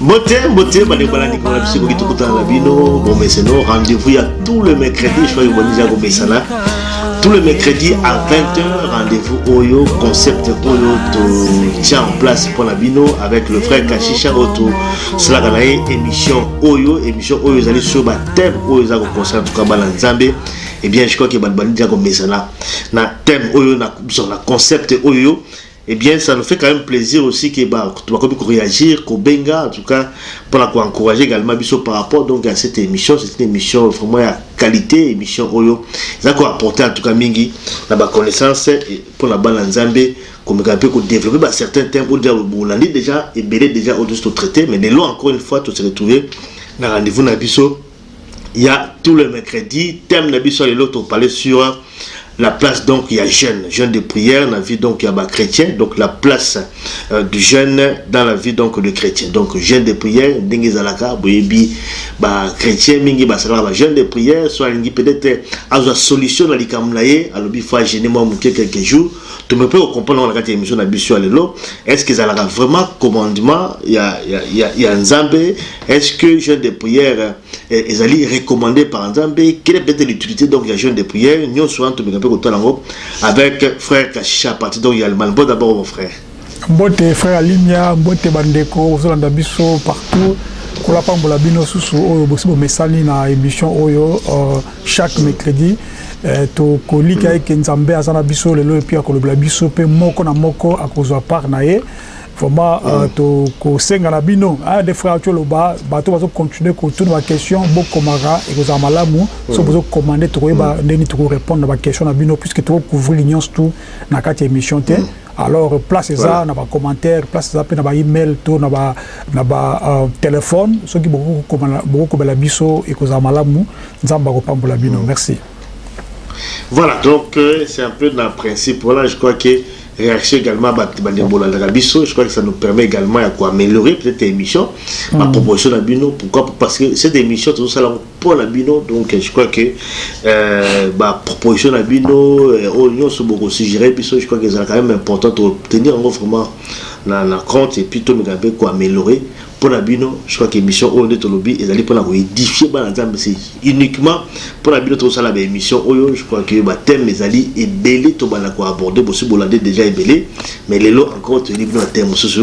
Mbote, mbote, bandeko balandi kona biso ekoki tokutana na bino bomeseno rendez-vous ya tout le mercredi je crois que bonija komesana tout le mercredi à 20h rendez-vous oyo concept oyo totya en place mpo na bino avec le frère kashisha oyo tosalaka na ye émission oyo émission oyo ezali sur bathème oyo eza koconcerne tuka bana nzambe et eh bien je crois que bato bandija komesana na thème oyo na biso na concept oyo Et bien ça nous fait quand meme plaisir aussi que ba kutu bakomi ko reagir ko benga en tout cas pona ko encourager également biso par rapport donc à cette émission c'est une émission vraiment ya qualité émission oyo eza ko apporter en tout cas mingi na ba connaissances pona bana nzambe komeka mpe ko développer ba certains thèmes oyo déjà bolandi déjà ebele déjà oyo tosi to traiter mais lelo encore une fois to se retrouver na rendez-vous na biso ya tout le mercredi thème na biso lelo to parler sur la place donc ya jeune jeune de prière na vie donc ya ba chrétien donc la place euh, du jeune dans la vie donc de chrétien donc jeune de prière ndenge ezalaka boyebi ba chrétien mingi basalaka ba jeune de prière so alingi peut-être azwa solution na likambo na ye alobi fois jeune mwa moke quelques jours tome mpe kocomprendre na kati ya émission na biso ya lelo est ce que ezalaka vraiment commandement ya, ya, ya, ya nzambe Est ce que jeune de prière eh, ezali recommandé par Nzambe? Quelle est peut-être l'utilité donc ya jeune de prière? Nionso wana tomeka mpe kotala yango avec frère Kashisha à partir donc ya Allemagne. Bon d'abord mon frère. Mbote frère Alimia, mbote bandeko ozolanda biso partout. Kola pambola bino susu oyo bosi bomesani na émission oyo uh, chaque mercredi eh, tokolika eke Nzambe aza na biso lelo epi akolobela biso mpe moko na moko akozwa part na ye Vraiment euh, mm. tokosenga na bino aya de frère coloba bato bazo continuer kotuna baquestion bokomaka ekozala malamu mm. so bozo commande tokoyeba mm. ndenge tokorépondre na baquestion na bino puisque tokocouvrir nyonso tout na kati ya émission te alors place eza na bacommentaire place eza mpe na baemail to na batelefone euh, soki bokokomela biso ekozala malamu nzambe akopambola bino merci Voilà donc euh, c'est un peu na principe voilà je crois que réaction également bato bandeko bolandaka biso je crois que ça nous permet également ya koaméliorer peut-être émission mm. baproposition na bino pourquoi parce que cette émission tozosala yango mpo na bino donc je crois que euh, baproposition na bino euh, oyo nyonso bokosuggere biso je crois que ezala quand même important totenir yango vraiment na, na compte et puis tomeka mpe koaméliorer Pona bino je crois que emission oyo nde tolobi ezali pona ko edifier bana nzambe c'est uniquement pona bino tozo sala ba emission oyo je crois que ba thème ezali ebele tobanda ko aborder bosi bolande dejà ebele mais lelo encore toyeli bino ba thème mosusu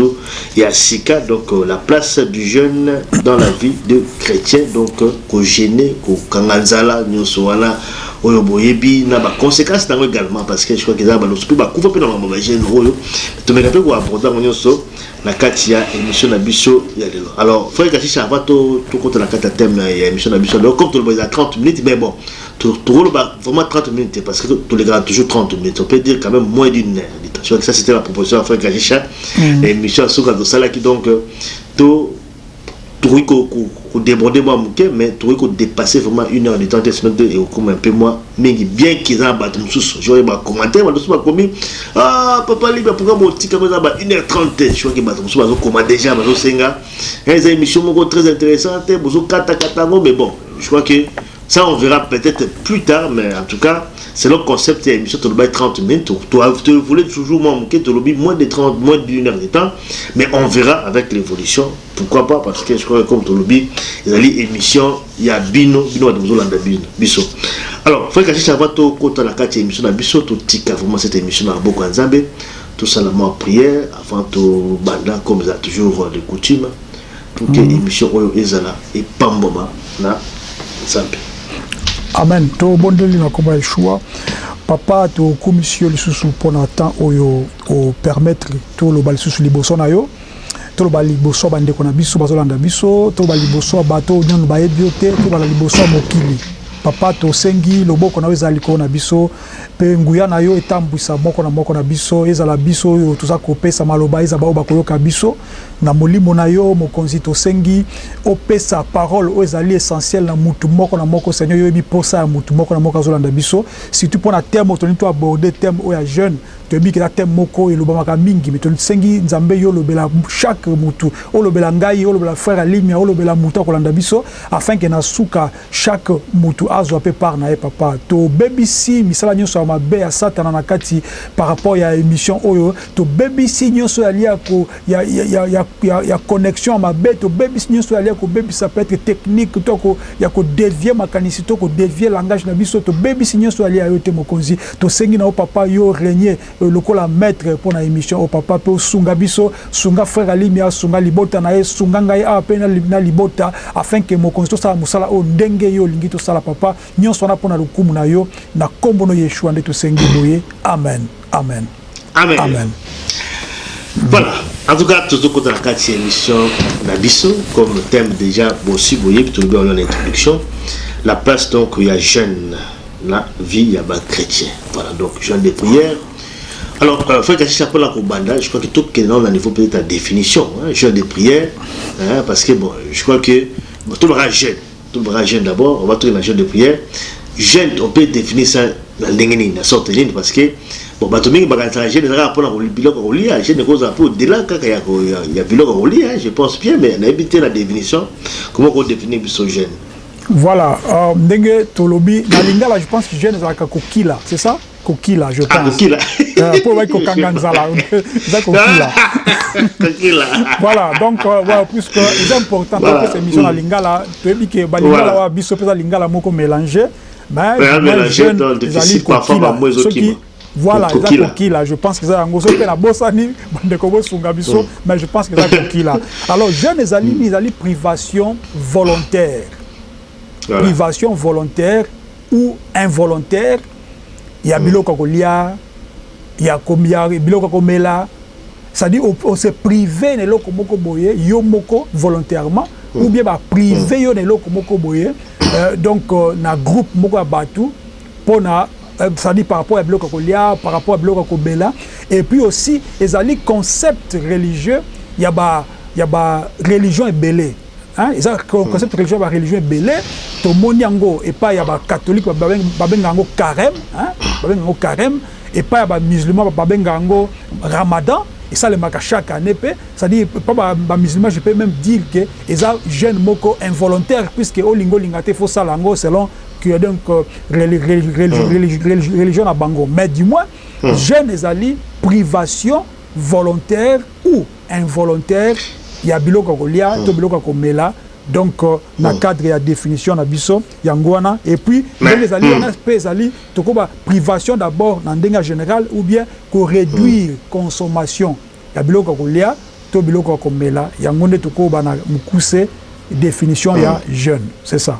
ya sika donc la place du jeune dans la vie de chretien donc ko jeune ko kanga nzala nioso wana oyo boyebi na ba consequence nango egalement parce que je crois que eza ba loso pe bakufa pe na makambo ya ba jeune oyo tomeka pe ko aborder yango nioso na kati ya emission na biso ya lelo alors frère kashisha avant to tokota na kati ya thème na ya emission na biso lelo comme toloba eza 30 minutes mais bon tokoloba vraiment 30 minutes parce que tolekaka toujours 30 minutes on peut dire quand même moins d'une heure ça c'était la proposition ya frère kashisha mm. emission ya suka tosalaki donc to Tokoki ko deborder mua muke mais tokoki ko depasser vraiment une heure de temps te sinon nde ekokoma un peu mua mingi bien que eza na batu mususu je vois que ba commentaires batu mususu bakomi aah papa Libya pourquoi botika yango eza na ba une heure trente te je vois que batu mususu bazokoma dejà bazosenga eza emission moko très interessante bozokata kata yango mais bon je crois que Ça on verra peut etre plus tard mais en tout cas selon concept ya emission tolobaki 30 minutes to evolue toujours mwa moke tolobi moins de 30 moins d'une heure de temps mais on verra avec l'évolution pourquoi pas parce que je crois que comme tolobi ezali émission ya bino bino bato bozolanda bino biso alors frère kasisi avant tokota na kati ya émission na biso totika vraiment cette émission na maboko ya nzambe tosala mwa prière avant tobanda comme eza toujours de coutume Pour que emission oyo ezala epambwama na Nzambe. Amen to bondeli na kombo ya Yeshua papa to kumisi yo lisusu pona temps oyo o permettre to loba lisusu liboso na yo to loba liboso ya bandeko na biso bazo landa biso to loba liboso ya bato nanu ba yebi yo te to loba liboso ya mokili papa to sengi loboko na yo ezala likolo na biso pe nguya na yo etambwisa moko na moko na biso ezala biso oyo toza kopesa maloba ezala ba oyo bako yoka biso Na molimo na yo, Mokonzi, tosengi opesa parole oyo ezali essentielle na mutu moko na moko. Seigneur, yo oyebi posa ya mutu moko na moko azo landa biso, surtout pona thème oyo tolingi to aborder, thème oyo ya jeune. Toyebi que eza thème moko elobamaka mingi, mais tosengi Nzambe yo olobela chaque mutu, olobela ngai, olobela frère Alimia, olobela mutu akolanda biso, afin que na suka, Chaque mutu azwa pe part naye papa tobebisi misala nionso ya mabe ya satana na kati par rapport ya emission oyo tobebisi nionso ya lia ko ya ya ya ya connexion ya mabe tobebisi nionso ya lia kobebisa peut etre technique to ko ya ko devier makanisi to ko devier langage na biso tobebisi nionso ya lia yo te mokonzi tosengi na yo papa yo regne Lokola maitre pona emission oyo papa pe osunga biso sunga frere alimi asunga libota na ye sunga ngai awa pe na libota afin que mokonzi tosala mosala oyo ndenge yo olingi tosala papa nionso wana pona lokumu na yo na kombo no yeshua nde tosengi boye amen amen amen amen voilà en tout cas tozo kota na kati ya emission na biso comme thème dejà bosi boyebi tolobi yango na introduction la place donc ya jeune na vie ya ba chretien voilà donc genre de prière alors euh, frère Kashisha pour la kobanda je crois que tout que on a niveau peut-être la définition hein, genre de prière hein, parce que bon je crois que bon, tout baka jeune tout baka jeune d'abord on va trouver la genre de prière jeune on peut définir ça na ndenge nini na sorte nini parce que bon bato mingi bakanisaka jeune ezalaka mpona biloko ya kolia jeune ekozala mpe odela kaka ya biloko ya kolia je pense bien mais nayebi te na définition comment kodéfinir biso jeune Voilà uh, ndenge tolobi na lingala je pense que jeune ezalaka kokila c'est ça kokila je ah, pense euh, po obaki kokanga nzala eza kokila voilà donc euh, voilà puisque eza important topesa émission na mm. lingala toyebi ke balingala wa biso mpe eza lingala moko mélange mais jeune ezali kokila soki Voilà, eza kokila, je pense que eza yango, soki pe na bosani, bandeko bosunga biso, mm. mais je pense que eza kokila. Alors, jeune ezali mm. nini? Ezali privation volontaire. Voilà. Privation volontaire ou involontaire ya mm. biloko ya kolia, ya komia, biloko ya komela, c'est-à-dire on se priver na eloko moko boye, yo moko volontairement, ou bien ba priver yo na eloko moko boye, euh, donc euh, na groupe moko ya batou, pona ça dit par rapport ya biloko ya kolia par rapport ya biloko ya kobela et puis aussi ezali concept religieux ya ba ya ba religion ebele hein eza concept religieux ya ba religion ebele tomoni yango epai ya ba catholique ba benga yango careme hein ba benga yango careme epai ya ba musulman ba benga yango ramadan esalemaka chaque annee pe c'est à dire epai ya ba musulman je peux meme dire que eza jeune moko involontaire puisque olinga olinga te il faut osala yango selon que donc euh, hmm. religion na bango mais du moins hmm. jeune ezali privation volontaire ou involontaire ya biloko ya kolia hmm. to biloko ya komela donc euh, na cadre ya définition na biso yango wana et puis ndenge ezali wana mpe ezali tokoba privation d'abord na ndenge ya général ou bien koréduire consommation ya biloko ya kolia to biloko ya komela yango nde tokoba na mokuse définition ya jeune c'est ça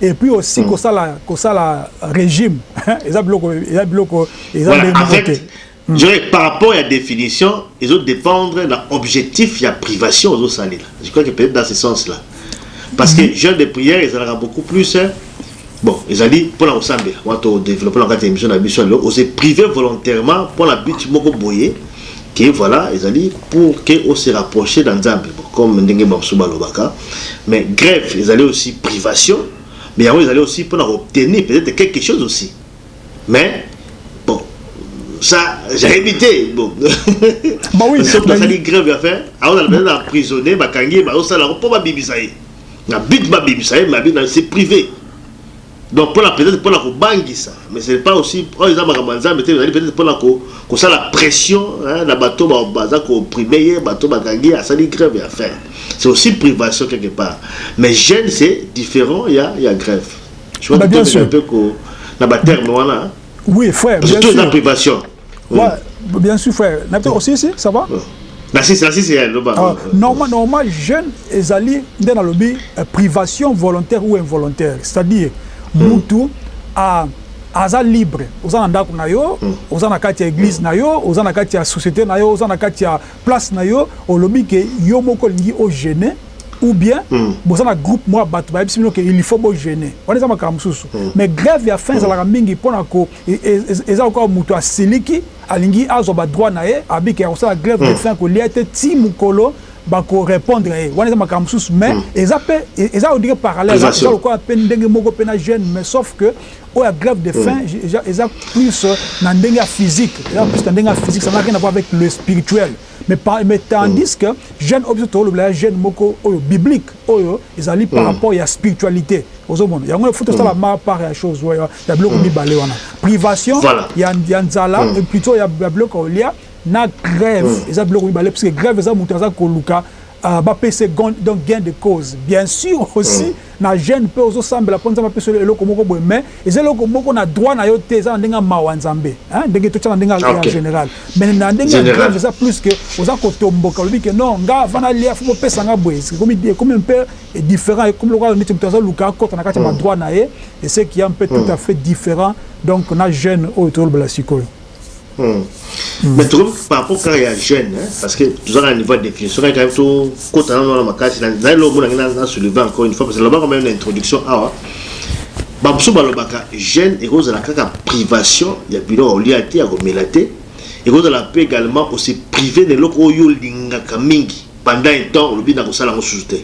et puis aussi ko sala ko sala régime eza biloko eza biloko eza voilà, avec, te mm. je, par rapport ya définition ezo dépendre na objectif ya privation ozo salela je crois que peut-être dans ce sens là parce que mm-hmm. jeune de prière ezalaka beaucoup plus hein, bon ezali mpo na kosambela wana todéveloppe na kati ya émission na biso lelo ose prive volontairement mpo na but moko boye que voila ezali pour que o se rapprocher na nzambe bon comme ndenge ba mosusu ba lobaka mais greve ezali aussi privation mais yango ezali aussi pona ko obtenir peut etre quelque chose aussi mais bon ça j'ayebi te bon bah oui soki asali greve ya fin aozala peut etre na prisonnier bakangi ye bazosala yango po babimisa ye na but babimisa ye mais abina c'est prive Donc pona peut-etre pona ko bangisa mais ce n'est pas aussi oyo eza makambo ya Nzambe te ezali peut-etre pona ko kosala pression hein na bato ba baza ko opprimer ye bato ba kangi ye asali grève ya faim c'est aussi privation quelque part mais jeune c'est different ya ya grève je crois que tozela un peu ko na ba termes wana hein oui frère bien sur privation Ouais, bien sûr frère. Na to aussi si, ça va? Na si, na si si, elle loba. Ah, normal, normal, jeune ezali nde na lobi euh, privation volontaire ou involontaire. C'est-à-dire hmm. mutu a aza libre oza na ndako na yo hmm. oza na kati ya église hmm. na yo oza na kati ya société na yo oza na kati ya place na yo olobi ke yo moko olingi ogene ou bien mm. boza na groupe mwa bato bayebisi bino ke il faut bogene wana eza makambo mosusu mm. mais grève ya fin hmm. ezalaka mm. mingi mpo na Eza lokola mutu asiliki alingi azwa ba droit na ye abika ya kosala grève de faim kolia te ti mukolo bako repondre ye wana eza makambo mosusu mais eza pe eza on dirait parallèle eza lokola pe ndenge moko pe na jeune mais sauf que oyo ya grève de faim eza plus na ndenge ya physique eza plus na ndenge ya physique ça n'a rien à voir avec le spirituel Mais, par, mais tandis mm. que jeune oyo biso tolobela ya jeune moko oyo biblique oyo ezali par mm. rapport ya spiritualité ozomona yango il faut tosala mm. ma part ya chose oyo ya biloko mm. mibale wana privation voilà. ya, ya nzala mm. plutôt ya, ya biloko olia na grève mm. eza biloko mibale parce que grève eza moto aza koluka Ah ba pesa ye donc gain de cause bien sur osi na jeune pe ozo sambela po nzambe apesa yo eloko moko boye mais eza eloko moko na droit na yo te eza na ndenge ya mawa nzambe hein ndenge to tia na ndenge ya general mais na ndenge ya grave eza plus que oza ko tomboka olobi ke non nga avant na lia faut bo pesa nga boye ekomi ekomi un peu different ekomi lokola neti moto azo luka akota na kati ya ba droit na ye et ce qui est un peu tout à fait different donc na jeune oyo tozo lobela sikoyo Hmm. Mm. mais tokomi par rapport kaka ya jeune parce que toza kaka niveau ya définition kaka kayebi tokota nano wana makasi naye lo omonange na soulive encore une fois parce que lobaka meme na introduction awa bamosusu balobaka jeune ekozala kaka privation ya bino ya olia te ya komela te ekozala mpe également ose prive na eloko oyo olingaka mingi pendant un temps olobi na kosala yango susu te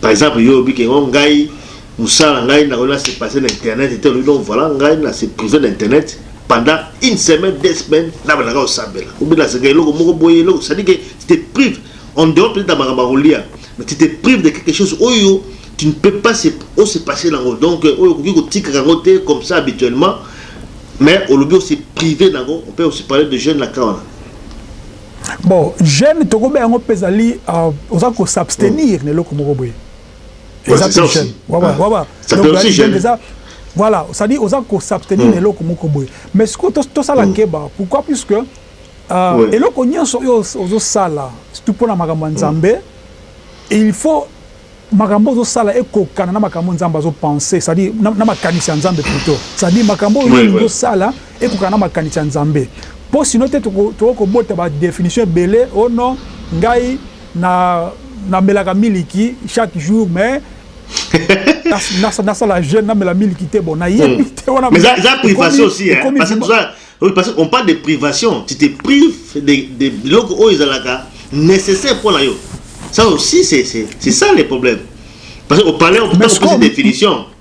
par exemple yo olobi kengo ngai Musala na ngai na ko na se passer na internet te olobi donc voilà ngai na se priver na internet pendant une semaine deux semaines na bandaka ko sambela ou bien na zengaka eloko moko boye eloko c'est à dire que tu te prives en dehors peut-être na makambo ya kolia mais tu te prives de quelque chose oyo tu ne peux pas se o se passer na ngo donc oyo okoki ko tikaka ngo te comme ça habituellement mais olobi o se priver na ngo on peut aussi parler de jeune na cas wana Bon, jeune tokobenga ngo mpe ezali uh, oza ko s'abstenir mm. na eloko moko boye eza te jeune waba ah. waba donc eza voilà ça dit oza ko s'abstenir hmm. na eloko moko boye mais sikoyo tosala hmm. keba pourquoi puisque euh, eloko nyonso oyo ozosala surtout mpo na makambo ya hmm. nzambe il faut makambo ozosala ekokana na makambo nzambe azopense cestadire na makanisi ya nzambe plutot cestadire makambo oyo ozosala ekokana na makanisi ya nzambe mpo sino te tokokobota badefinition ebele o oh non ngai Na na melaka miliki chaque jour mais na na sala jeune na mela miliki te bon na ye hmm. te wana mais ça privation aussi hein parce que ça oui parce qu'on parle de privation tu te prives de de biloko oyo ezalaka nécessaire pour la yo ça aussi c'est c'est c'est ça le problème parce qu'on parlait on peut poser définition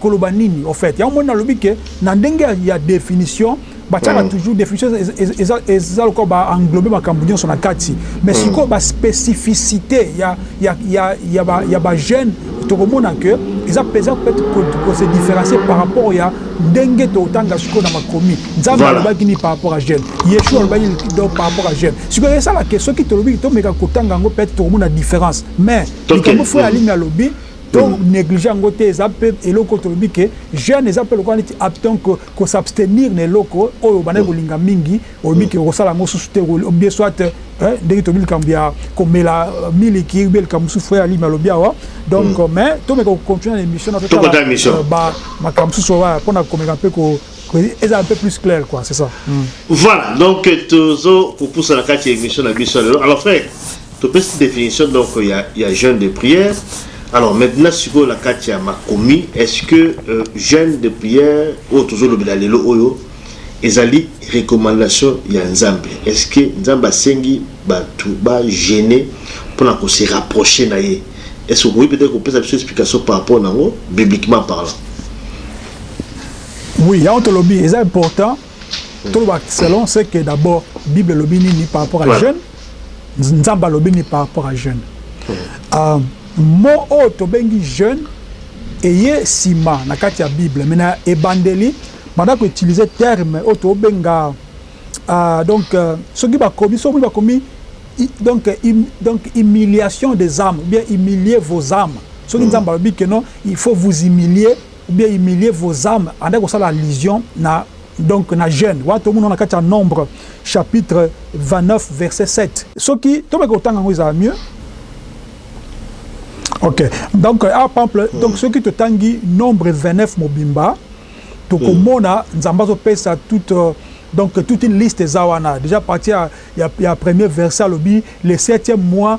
Koloba nini au fait? Yango omoni nalobi que na ndenge ya definition batiaka toujours definition eza lokola ba englober makambu nionso na kati mais sikoyo ba specificite ya ba jeune tokomona que eza penza ko se differencier par rapport ya ndenge totanga sikoyo na makomi. Nzambe alobaki nini par rapport ya jeune? Yeshua alobaki nini donc par rapport ya jeune? Sikoyo esala que soki tolobi tomeka kotanga yango peut etre tokomona difference mais likambo frère Alimi alobi To negliger yango te eza pe eloko tolobi ke jeune eza pe lokola neti apton ko ko s'abstenir na eloko oyo obandaki kolinga mingi olobi ke okosala yango susu te ou bien soit eh ndenge tolobi likambo ya komela miliki ou bien likambo mosusu frère Alimi alobi awa donc mais tomeka ko continuer na emission na totala ba makambo mosusu oyo pona komeka pe ko eza un peu plus clair quoi c'est ça voilà donc tozo kopusa na kati ya emission na biso lelo alors frère Topesi definition donc ya ya jeune de prière alors maintenant sikoyo na kati ya makomi est ce que jeune de prière oyo tozo lobela lelo oyo ezali recommandation ya nzambe est ce que nzambe asengi batu ba jeune pona ko se rapprocher na ye est ce que okoki peut etre kopesa biso explication par rapport na ngo bibliquement parlant. Oui yango tolobi eza important. Toloba selon ce que d'abord bible elobi nini par rapport à jeune nzambe alobi nini par rapport à jeune euh, mot oyo tobengi jeune eye nsima na kati ya bible mais na ebandeli banda ko utilise terme oyo tobenga euh, donc euh, soki bakomi soki omoni bakomi donc, im, donc humiliation des âmes bien humilier vos âmes soki hmm. nzambe alobi que non il faut vous humilier ou bien humilier vos ames abandaki kosala allusion na donc na jeune wana tomona na kati ya nombre chapitre 29 verset 7. Soki to meka kotanga yango ezala mieux ok donc awa pample donc soki to tangi nombre 29 mobimba toko mona nzambe azo pesa toute donc toute une liste eza wana dejà partir ya premier verset alobi le septième mois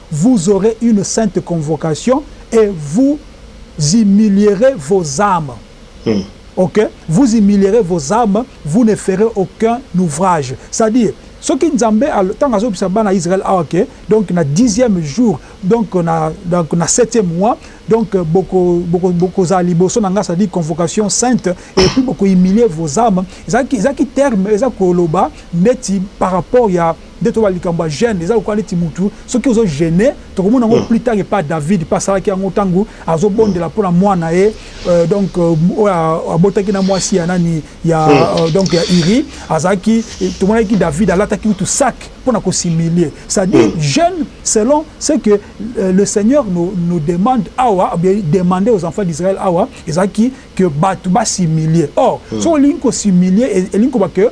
vous aurez une sainte convocation et vous humilierez vos ames ok vous humilierez vos ames vous ne ferez aucun ouvrage c'est à dire soki nzambe tango azo yebisa bana Israël awa ke donc na dixième jour donc na donc na septième mois donc boko boko zala liboso na nga c'est à dire convocation sainte et puis boko humilier vos ames ezalaki ezalaki terme eza koloba neti par rapport ya Nde toloba likambo ya gene eza lokola neti mutu soki ozo gene tokomona yango plus tard epa David pe asalaki yango tangu azo bondela pona muana ye donc oyo abotaki na muasi ya nani ya donc ya Uri azalaki tomonaki ki David alataki kutu sac pona ko s'humilier c'est à dire gene selon ce que le seigneur no no demande awa ou bien demande aux enfants d'Israël awa ezalaki que batu ba s'humilier or soki olingi ko s'humilier elingi koloba que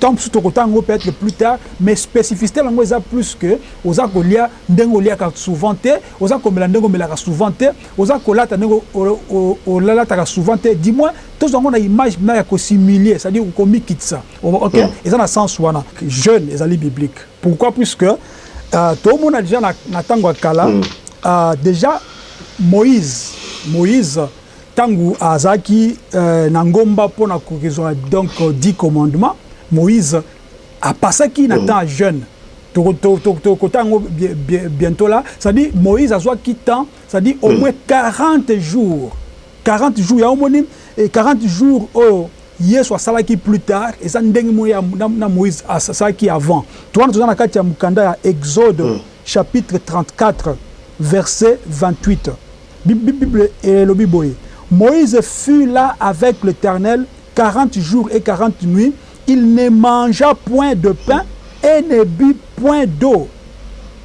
Temps mosusu tokotanga yango peut etre plus tard mais specificite na yango eza plus que oza kolia ndenge oliaka souvent te, oza komela ndenge omelaka souvent te, oza kolata ndenge olalataka souvent te du moins tozwa yango na image mpenza ya ko s'humilier c'est à dire komikitisa ok eza na sens wana. Jeune ezali biblique pourquoi plus que tomona dejà na tango ya kala dejà Moïse, Moïse, Tangu azalaki na ngomba pona kozwa donc dix commandement Moïse a passaki na temps ya jeune toko kota yango bientot là c'est à dire Moïse azwaki temps c'est à dire au moins 40 jours 40 jours yango omoni 40 jours oyo Yesu asalaki plus tard eza ndenge moko na Moïse asalaki avant to wana toza na kati ya mukanda ya exode chapitre 34 verset 28. bible moïse fut là avec l'éternel 40 jours et 40 nuits il ne mangea point de pain et ne but point d'eau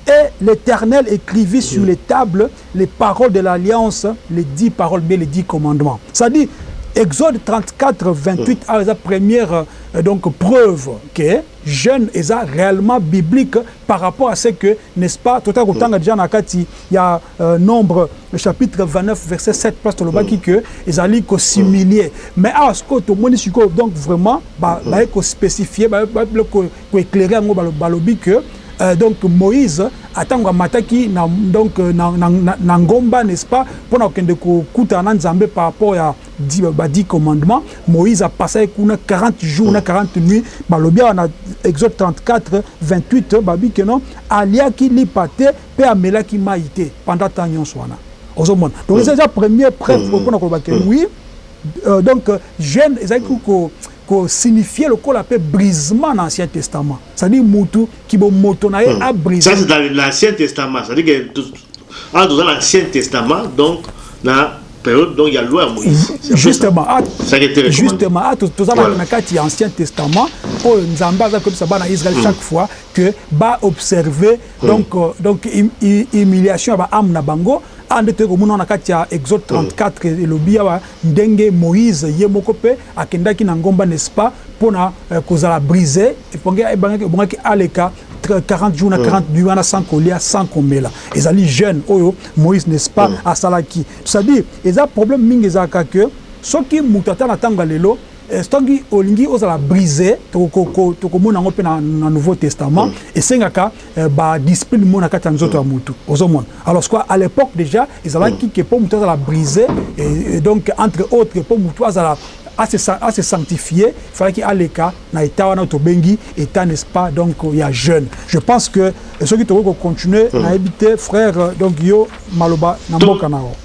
et l'Éternel écrivit sur hmm. les tables les paroles de l'Alliance, les dix paroles, mais les dix commandements. Ça dit, Exode 34, 28 a eza première euh, donc, preuve que jeune eza réellement biblique par rapport à ce que, n'est-ce pas, tout à l'heure, déjà il Il ya a nombre chapitre 29 verset 7 place tolobaki mm. que ezali ko similie mm. mais awa sikoyo tomoni sikoyo donc vraiment mm. baye ko spécifier baye ko éclairer yango balobi que euh, donc moïse atango amataki na donc euh, na, na, na, na ngomba n'est-ce pas mpona kokende kokutana na nzambe par rapport ya ba dix commandement moïse apasaki kuna 40 jours na 40 nuit balobi awa na exode 34 28 babi que non aliaki lipa te Pe amelaki mayi te pendant temps nionso wana. Ozo mona? Donc eza dejà premier preuve oyo pona koloba ke oui donc jeune ezalaki ko ko signifier lokola pe brisement na ancien testament. C'est à dire mutu ki bo moto na ye a briser. Ça c'est dans l'ancien testament, c'est à dire que awa toza na ancien testament donc na periode donc ya loi ya Moïse. C'est un peu ça. Justement awa Ezalaki etelemaka wana. Justement awa to toza Voilà. na kati ya ancien testament oyo Nzambe aza koyebisa bana Israël chaque fois que ba observer Donc donc humiliation ya ba ame na bango awa nde toye komona na kati ya exode 34 elobi awa ndenge moise ye moko pe akendaki na ngomba n'est ce pas pona kozala brise ebongaki aleka 40 jours na 40 nuits wana sans kolia sans komela ezali jeune oyo moise n'est ce pas asalaki c'est à dire eza problème mingi ezalaka que soki mutu ata na tango ya lelo Soki olingi ozala brise, tokomona yango mpe na Nouveau Testament, esengaka ba discipline moko na kati ya nzoto ya mutu. Ozo mona? Alors sikoyo à l'epoque dejà ezalaki que mpo mutu azala brise et donc entre autres mpo mutu azala a se sanctifier il falaki aleka na etat wana oyo tobengi etat n'est ce pas donc ya jeune. Je pense que soki tokoki ko continuer nayebi te frère donc yo maloba na mboka na yo.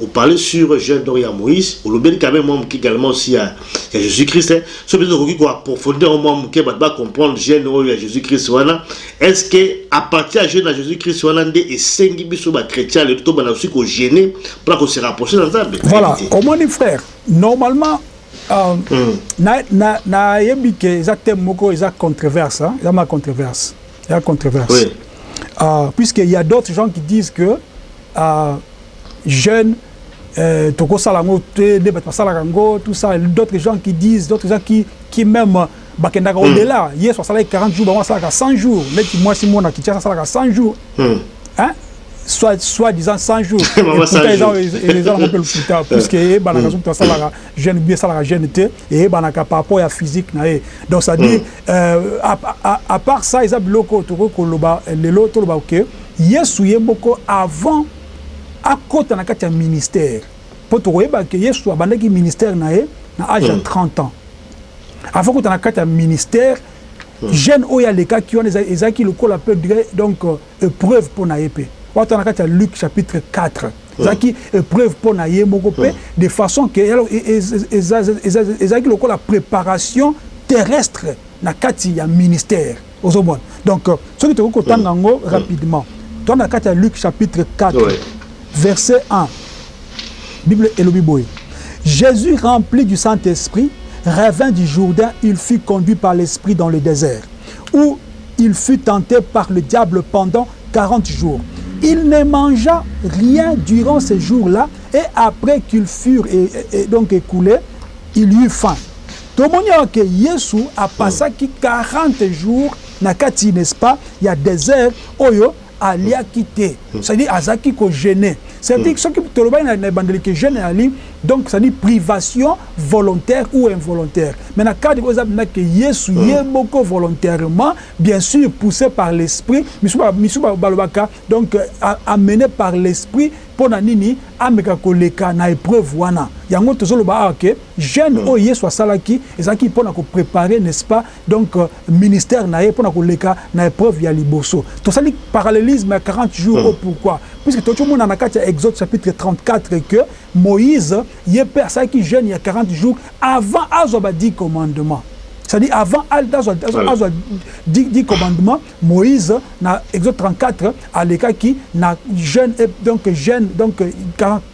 O parler sur jeune donc ya Moïse, olobeli quand meme mwa moke egalement aussi ya ya Jesus Christ, soki peut-etre okoki ko approfondir yango mwa moke bato ba comprendre jeune oyo ya Jesus Christ wana, est ce que à partir ya jeune ya Jesus Christ wana nde esengi biso ba chretiens ya lelo tobanda aussi ko jeuner pona ko se rapprocher na Nzambe? Voilà, omoni frère, normalement nayebi ke eza thème moko eza controverse eza ma controverse eza controverse puisque il y a d'autres gens qui disent que jeune euh toko sala ngo te nde batu ba salaka ngo tout ça d'autres gens qui disent d'autres gens qui qui meme ba kendaka au delà mm. yesu asalaki 40 jours bango asalaka 100 jours neti mwasi mona kinshasa asalaka 100 jours mm. hein soit soit disant 100 jours et pourtant ils ont ils ont un peu le putain puisque et banaka mm. zoku asalaka Jeune Guy esalaka jeune te, eyebanaka par rapport ya physique na ye. Donc c'est à dire euh, à part ça eza biloko oyo tokoki koloba lelo, toloba que Yesu ye moko avant akota na kati ya ministère, mpo tokoyeba que Yesu abandaki ministère na ye na age ya 30 ans. Avant akota na kati ya ministère, jeune oyo alekaki wana ezalaki lokola peu donc Epreuve mpo na ye mpe. Wata na kati ya Luc chapitre iv ezalaki epreuve mpo na ye moko mpe de façon que ezalaki lokola preparation terrestre na kati ya ministère. Ozo mona? Donc soki tokoki kotanga yango rapidement. Toa na kati ya Luc chapitre iv verset un, Bible elobi boye, Jesus rempli du Saint-Esprit revint du Jourdain, il fut conduit par l'Esprit dans le desert où il fut tenté par le diable pendant 40 jours. Il ne mangea rien durant ces jours-là, et après qu'ils furent et, donc écoulés, il eut faim. que Jésus a passé 40 jours na n'est-ce pas a désert oyo oh aliaki te c'est à dire azalaki ko jeune c'est à dire soki tolobaki na ebandeli que jeune ezali donc c'est à dire privation volontaire ou involontaire mais na cadre oyo eza mpenza que yesu mm. ye moko volontairement bien sûr poussé par l'esprit misu balobaka donc euh, amené par l'esprit mpo na nini ameka koleka na épreuve wana yango tozoloba awa ke jeune mm. oyo yesu asalaki ezalaki mpo na koprépare n'est ce pas Donc ministère na ye pona ko leka na epreuve ya liboso. To sali parallelisme ya 40 jours oyo pourquoi? Puisque to tshomona na kati ya Exode chapitre 34 que Moïse ye pe asalaki jeune ya 40 jours avant azwa ba dix commandements. C'est à dire avant azwa dix commandements Moïse na Exode 34 alekaki na jeune et donc jeune donc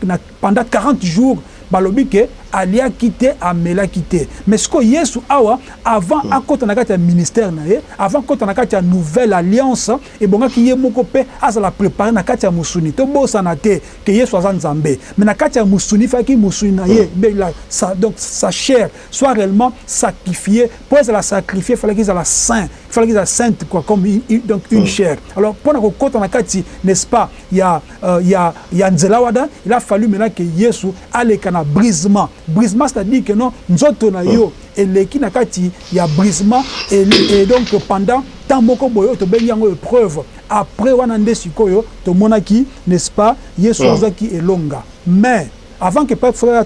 na Pendant 40 jours balobi que aliaki te amelaki te mais sikoyo yesu awa avant akota na kati ya ministère na ye avant akota na kati ya nouvelle alliance ebongaki ye moko pe azala prepare na kati ya musuni tobosana te que yesu aza nzambe mais na kati ya musuni faki musuni na ye be la sa donc sa chaire soit reellement sactifie po ezala sacrifie falaki ezala saint falaki ezala sainte quoi comme une donc une chaire alors pona kokota na kati n'est ce pas ya ya ya nzela wana il a fallu maintenant que yesu aleka na brisement brisement c'est à dire que non nzoto na yo eleki na kati ya brisement et donc pendant temps moko boye oyo tobengi yango epreuve après wana nde sikoyo tomonaki n'est ce pas yesu azwaki elonga mais avant que père frère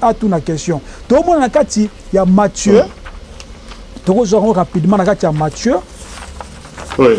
atuna question tomona na kati ya matthieu tokozwa yango rapidement na kati ya matthieu oui.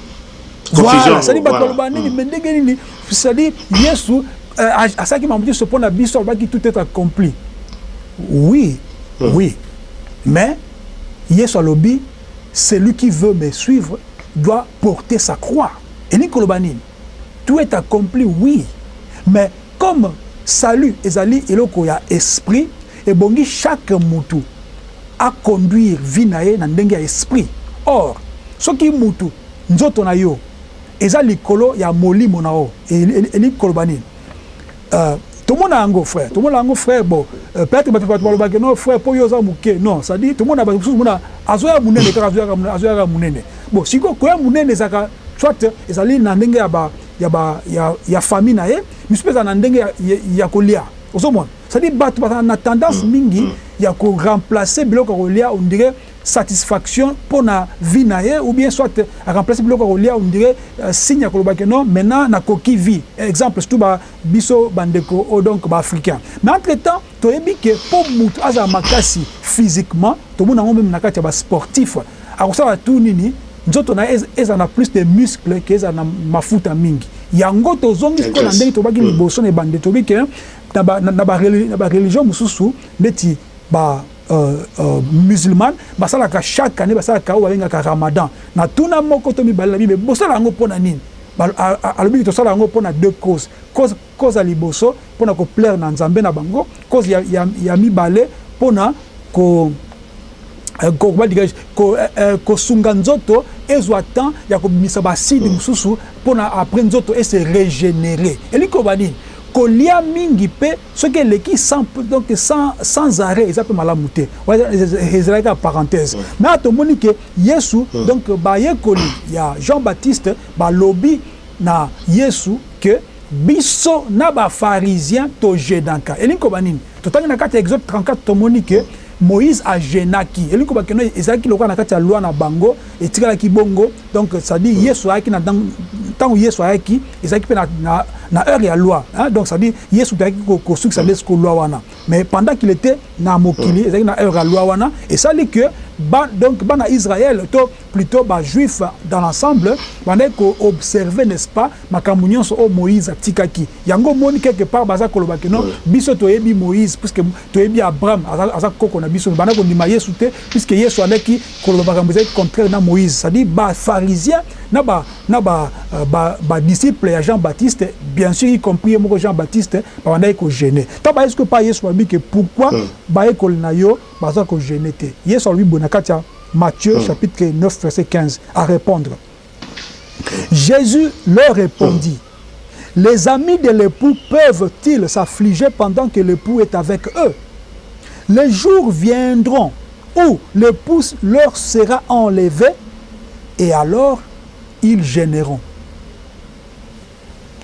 Voilà, c'est-à-dire bato balobaka nini mais ndenge nini c'est-à-dire Yesu euh, asalaki makambo nyonso mpo na biso alobaki tout est accompli oui hmm. oui mais Yesu alobi celui qui veut me suivre doit porter sa croix elingi koloba nini tout est accompli oui mais Comme salut ezali eloko ya esprit, ebongi chaque mutu a conduire vie na ye na ndenge ya esprit. Or, soki mutu, nzoto na yo, eza likolo ya molimo na yo, elingi koloba nini? Euh, tomona yango frère, tomona yango frère, bon, peut etre batu baloba ke non frère po yo oza muke, non, c'est à dire tomona batu mosusu omona azoya munene kaka, azoya kaka munene, azoya kaka munene, bon sikoyo koya munene ezalaka soit ezali na ndenge ya ba ya ba ya ya famille na ye misusu pe ezala na ndenge ya ya kolia ozo mona c'est à dire batu bazala na tendance mingi ya ko remplacer biloko ya kolia on dirait satisfaction pona vie na ye ou bien soit a remplacer biloko ya kolia on dirait signe ya koloba que non maintenant na koki vie exemple surtout ba biso ba ndeko oyo donc ba africains mais entre temps Toyebi que po mutu azala makasi physiquement, tomona yango meme na kati ya ba sportifs, akosala tout nini nzoto na ye ezala na plus de muscles que ezala na mafuta mingi. Yango tozongi sikoyo na ndenge tolobaki liboso na ebandeli, tolobi que na ba religions mosusu neti ba musulmanes basalaka chaque annee basalaka oyo babengaka Ramadan. Natuna moko to mibale na bino, bosala yango pona nini? Alobi que tosala yango pona deux causes. Cause ya liboso, mpo na ko plaire na Nzambe na bango. Cause ya, ya, ya mibale, mpo na ko, eh, ko, comment dirais-je, ko, eh, eh, kosunga nzoto ezwa temps ya kobimisa ba acides mosusu, mpo na après nzoto e se regenerer. Elingi koloba nini? Kolia mingi mpe soki eleki sans, donc sans, sans arret eza mpe malamu te. Wana ezalaki kaka parenthèse. Mais awa tomoni que Yesu, donc bayekoli ya Jean-Baptiste balobi na Yesu que, Biso na ba pharisiens to jeunaka. Elingi koloba nini? Totangi na kati ya Exode 34, tomoni que Moïse a jeunaki. Elingi koloba que ezalaki lokola na kati ya loi na bango, etikalaki bongo. Donc, c'est à dire Yesu ayaki na tango Yesu ayaki, ezalaki pe na heure ya loi hein. Donc, c'est à dire Yesu pe ayaki kosukisa nde sikoyo loi wana. Mais pendant qu'il etait na mokili, ezalaki na heure ya loi wana. Esali que ba donc bana Israël to plutot ba juifs dans l'ensemble, babandaki ko observer n'est-ce pas? Makambo nionso oyo Moïse atikaki yango omoni quelque part baza koloba que non biso toyebi Moïse puisque toyebi Abraham aza koko na biso mais banda kondima Yesu te puisque Yesu alaki koloba makambo ezalaki contraire na Moïse c'est à dire ba pharisiens na ba na ba ba disciples ya Jean Baptiste bien sur y compris ye moko Jean Baptiste babandaki ko gene tango baye sikoyo epai ya Yesu balobi que pourquoi bayekoli na yo baza ko gene te Yesu alobi boye na kati ya Matthieu chapitre 9 verset 15 a repondre Jésus leur répondit, hmm. les amis de l'époux peuvent-ils s'affliger pendant que l'époux est avec eux Les jours viendront où l'époux leur sera enlevé et alors ils gêneront.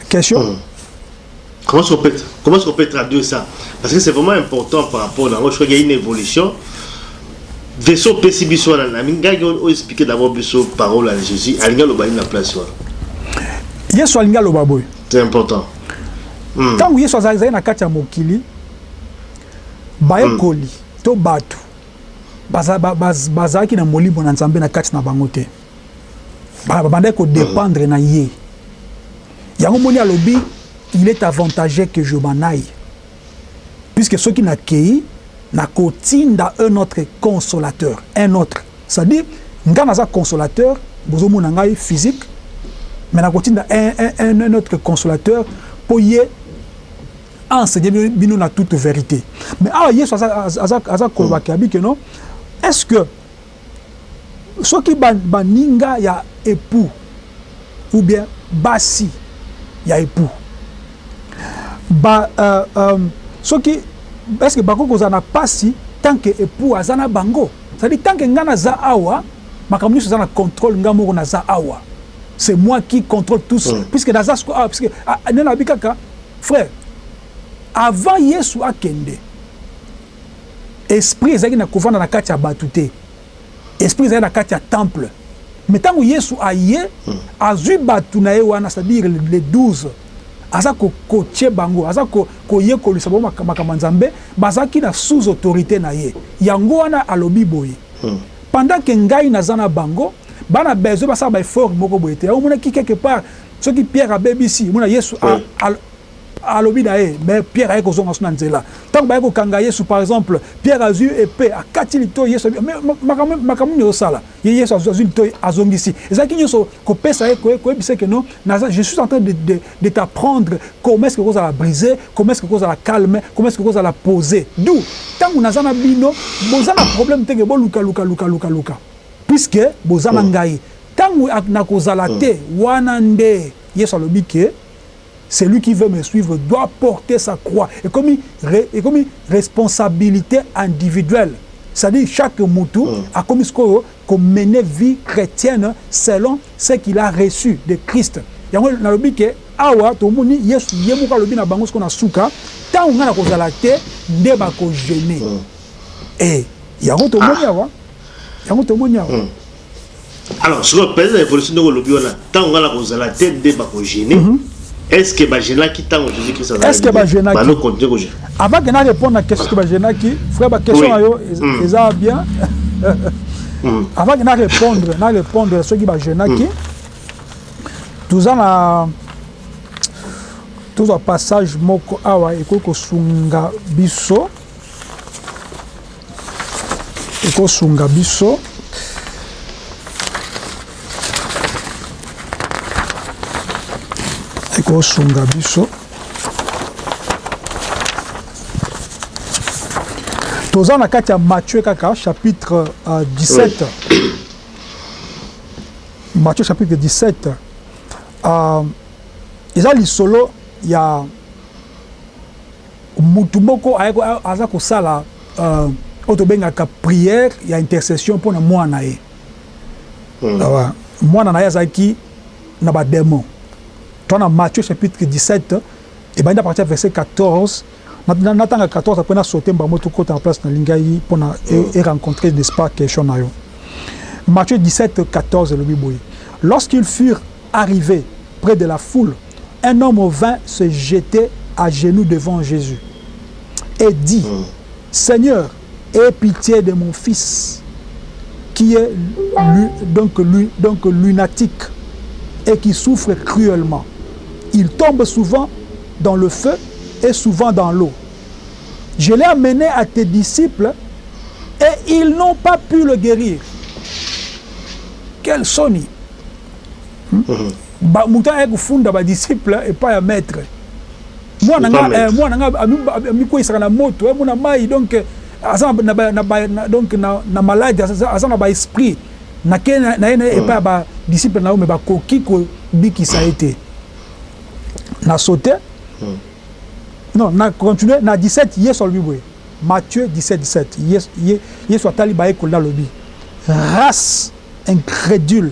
Question hmm. Comment est-ce qu'on peut, comment est-ce qu'on peut traduire ça Parce que c'est vraiment important par rapport à Je crois qu'il y a une évolution. Version PC biso na na minga on expliquer d'abord biso parole à Jésus. Alinga loba na place wa. Yesu alinga loba boy. C'est important. Hmm. Tant Yesu azali na kati ya mokili bayekoli hmm. to bato bazalaki na molimo na Nzambe na kati na bango te. ba babandaki ko dependre na ye yango moni alobi il est avantage que je m'en aille puisque soki na keyi na kotinda un autre consolateur un autre c'est à dire nga naza consolateur bozo mona ngai physique mais na kotinda un, un, un, un autre consolateur po ye enseigner bino na toute verite mais awa yesu aza aza aza koloba mm. ke abike non est ce que Soki baninga ya epoux ou bien basi ya epoux ba soki est-ce que bakoki kozala na pasi tant que epoux aza na bango? C'est à dire tant que nga naza awa makambo nionso eza na controle nga moko naza awa c'est moi qui controle tous puisque naza sikoyo awa puisque nde nalobi kaka frère avant yesu akende Esprit ezalaki na kovanda na kati ya batu te. Esprit ezalaki na kati ya temple. Mais tango Yesu aye, azui batu na ye wana, c'est à dire les 12, aza ko coacher bango, aza ko koyekolisa bango makambo ya Nzambe, bazalaki na sous autorite na ye. Yango wana alobi boye, Pendant que ngai naza na bango, ba na besoin basala ba efforts moko boye te. Yango omonaki quelque part soki Pierre abebisi, omona Yesu a Alobi na ye, mais Pierre aye kozonga lisusu na nzela. Tango baye kokanga Yesu, par exemple, Pierre azwi epee, akati litoyi, Yesu alobi, mais makambo, makambo nini ozosala? Ye Yesu azwi, azwi litoyi, azongisi. Ezalaki nyonso kopesa ye, koyebisa ye que non, naza, je suis en train de, de, de t'apprendre comment est-ce que okozala brise, comment est-ce que okozala calme, comment est-ce que okozala pose. D'où, tango naza na bino, boza na problème te que boluka, luka, luka, luka, luka. Puisque boza na ngai. Tango nakozala te, wana nde Yesu alobi que, Celui qui veut me suivre doit porter sa croix ekomi ekomi responsabilite individuelle c'est à dire chaque mutu akomi sikoyo ko mener vie chretienne selon ce qu'il a reçu de Christ yango nalobi ke awa tomoni yesu ye moko alobi na bango sikoyo na suka tango ngai nakozala te nde bako gene et yango tomoni awa yango tomoni awa Alors, sikoyo president ya evolution ndenge olobi wana ntango ngai nakozala te nde bakogene mm -hmm. est ce que bagenaki ntango jésus christ azalaki est ce que bagenaki bano continue kogene avant que na répondre na question que bagenaki frère ba question na yo mm. eza bien mm. avant que na répondre na répondre soki bagenaki mm. toza na tozwa passage moko awa ekoki kosunga biso Ekosunga biso Ekosunga biso toza na kati ya Matthieu kaka chapitre uh, 17 Matthieu chapitre 17 uh, eza lisolo ya Mutu moko aza kosala oyo tobengaka prière ya intercession pona mwana na ye. Mwana na ye azalaki na ba demons. Toa na Matthieu chapitre 17, ebandi à partir ya verset 14. Natanga 14 après na sauter mbamue tokota na place nalingaki pona e rencontrer n'est-ce pas question na yo. Matthieu 17, 14 elobi boye, Lorsqu'ils furent arrives près de la foule, un homme vint se jeter à genoux devant Jésus et dit, mm. Seigneur, aie pitié de mon fils, qui est donc lunatique et qui souffre cruellement. il tombe souvent dans le feu et souvent dans l'eau. Je l'ai amené à tes disciples et ils n'ont pas pu le guérir. Quel soni ba mutu aye kofunda ba disciples epai ya maitre mwana nga eh, mwana nga amikweisaka na moto emo na mai donc aza na ba, na ba, na, donc na, na malade aza, aza na ba esprit nake na ye na ye epai ya ba disciples na yo me bakoki kobikisa ye te na saute non na continue na 17 yesu alobi boye Matthieu 17, 17. Yesu, Yesu atali bayekoli alobi race incrédule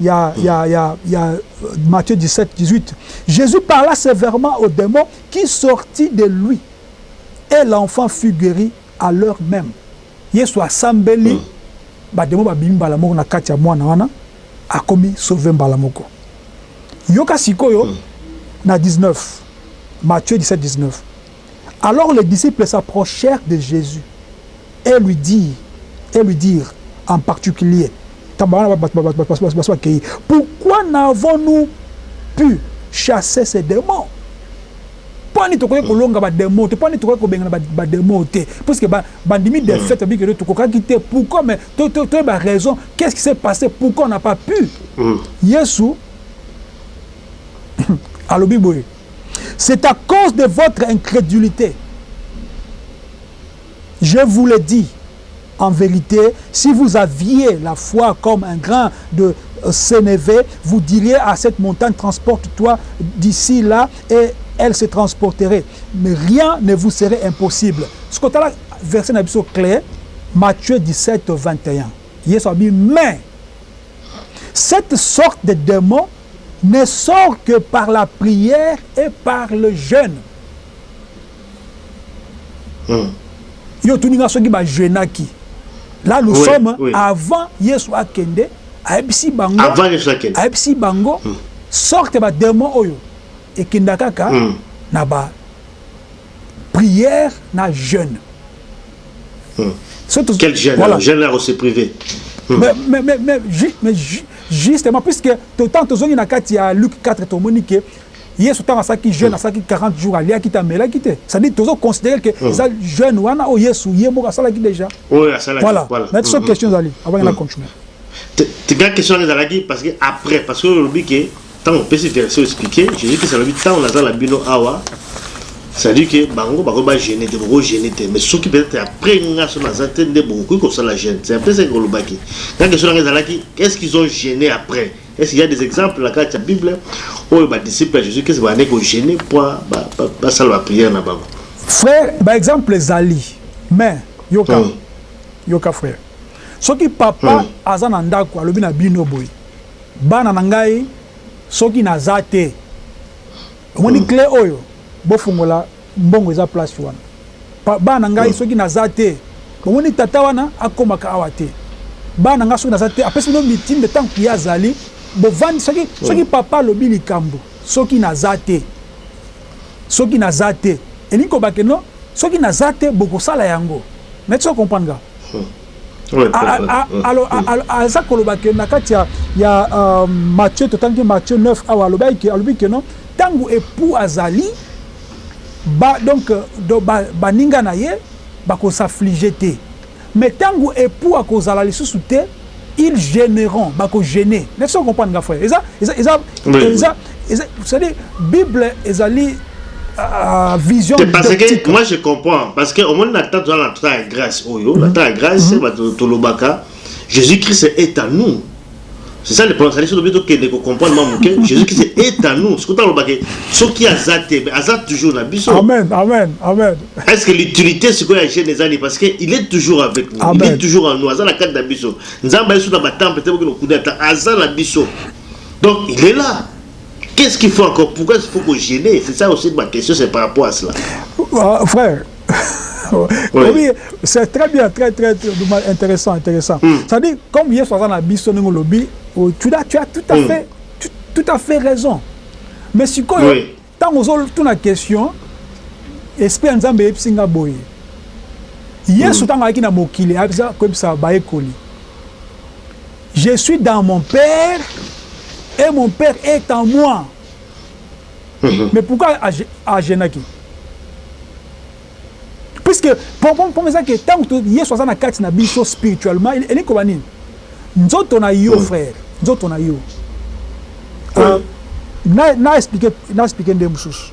ya, ya, ya, ya Matthieu 17, 18, Jesus parla severement au demon qui sortit de lui et l'enfant fut gueri à l'heure meme. Yesu asambeli, ba demon babimi mbala moko na kati ya mwana wana, akomi sauve mbala moko. Yoka sikoyo na 19, Matthieu 17, 19. Alors les disciples s'approchèrent de Jesus et lui dirent, et lui dirent en particulier, tango bana basi bakei, Pourquoi n'avons-nous pu chasser ces demons? Mpo na nini tokoki kolonga ba demons te? Mpo na nini tokoki kobengana ba demons te? Puisque ba bandimi defaite, balobi que tokokaki te, pourquoi? Mais to to toyeba raison, qu'est-ce qui s'est passe? Pourquoi on n'a pas pu? Yesu alobi boye. C'est à cause de votre incrédulité. Je vous le dis, en vérité, si vous aviez la foi comme un grain de euh, sénévé, vous diriez à cette montagne, transporte-toi d'ici là, et elle se transporterait. Mais rien ne vous serait impossible. Ce côté là, verset Nabiso clair, Matthieu 17, 21. Il mais cette sorte de démon, ne sort que par la prière et par le jeune hum yo otuni nga soki ba jeunaki la nous oui, sommes oui. avant yesu akende ayebisi bango avant yesu akende ayebisi bango hum. sorte ba demon oyo ekenda kaka hum. na ba prière na jeune hmm. so to quel jeune voilà. jeune là se priver hmm. mais, mais, mais, mais, ju, mais ju, justement puisque totan tozongi na kati ya luc 4 tomoni ke yesu ntango asalaki jeune hmm. asalaki 40 jours aliaki te amelaki te cestadire tozo considere ke hmm. eza jeune wana oyo yesu ye moko asalaki déjà voilà na biso question ezali abangela continue tika question ezalaki parce que après parce que olobi ke Tango opesi verset o expliquer, Jesus Christ alobi tango naza na bino awa c'est à dire que bango bakoki ba gene te boko gene te mais soki peut etre après nga soki naza te nde bokoki kosala gene c'est un peu ce que olobaki nga question nanga ezalaki est ce qu'ils ont gene après est ce qu'il ya des exemples na kati ya bible oyo ba disciples ya Jesus Christ bande ko gene po basala ba prière na bango frère ba exemple ezali mais yoka hmm. yoka frère soki papa hmm. aza na ndako alobi na bino boye Bana na ngai soki na za te omoni cle oyo bo fungola mbongo eza place wana bana na ngai soki na za te bomoni tata wana akomaka awa te bana na ngai soki na za te apesi bino mitindo tango ye azali bo vandi soki soki papa alobi likambo soki na za te soki na za te elingi kobake no soki na za te bokosala yango neti o comprendre nga. aza koloba ke na kati ya ya Matthieu totangi Matthieu 9 awa alobaki ke alobi ke non tangu epoux azali ba donc ba baninga na ye ba ko s'afflige te mais tangu epoux akozala lisusu te il generont ba ko gener neti ozo comprendre nga frère eza eza eza eza c'est à dire bible ezali Ah, vision te parce que moi je comprends parce que omoni na temps toza na temps ya grâce oyo na temps ya grâce mhm. bato tolobaka jésus christ est à nous c'est ça le problème c'est-à-dire soki tokende kocomprendre mwa moke jésus christ est à nous soki talobaka soki aza te aza toujours na biso amen amen amen est ce que l'utilité sikoyo ya jeune ezali parce que il est toujours avec nous amen. il est toujours en nous aza na kati na biso nzambe ayesu na batemple te bokende okuda ata aza na biso donc il est là Qu'est ce qu'il faut encore pourquoi il faut ko gener c'est ça aussi ma question c'est par rapport à cela. Ah, frère oui. c'est très bien très très, très intéressant intéressant mm. ça dit comme yesu aza na biso ndenge olobi oh, tu as tu as tout à mm. fait tu, tout à fait raison mais sikoyo oui. ntango ozotuna question esprit ya nzambe eyebisi nga boye yesu ntango mm. ayaki na mokili ayebisa koyebisa bayekoli Je suis dans mon père et mon père est en moi mais pourquoi a genaki puisque problème eza que tango Yesu aza na kati na biso spirituellement elingi koba nini nzoto na yo frère nzoto na yo na expliquer na expliquer nde mosusu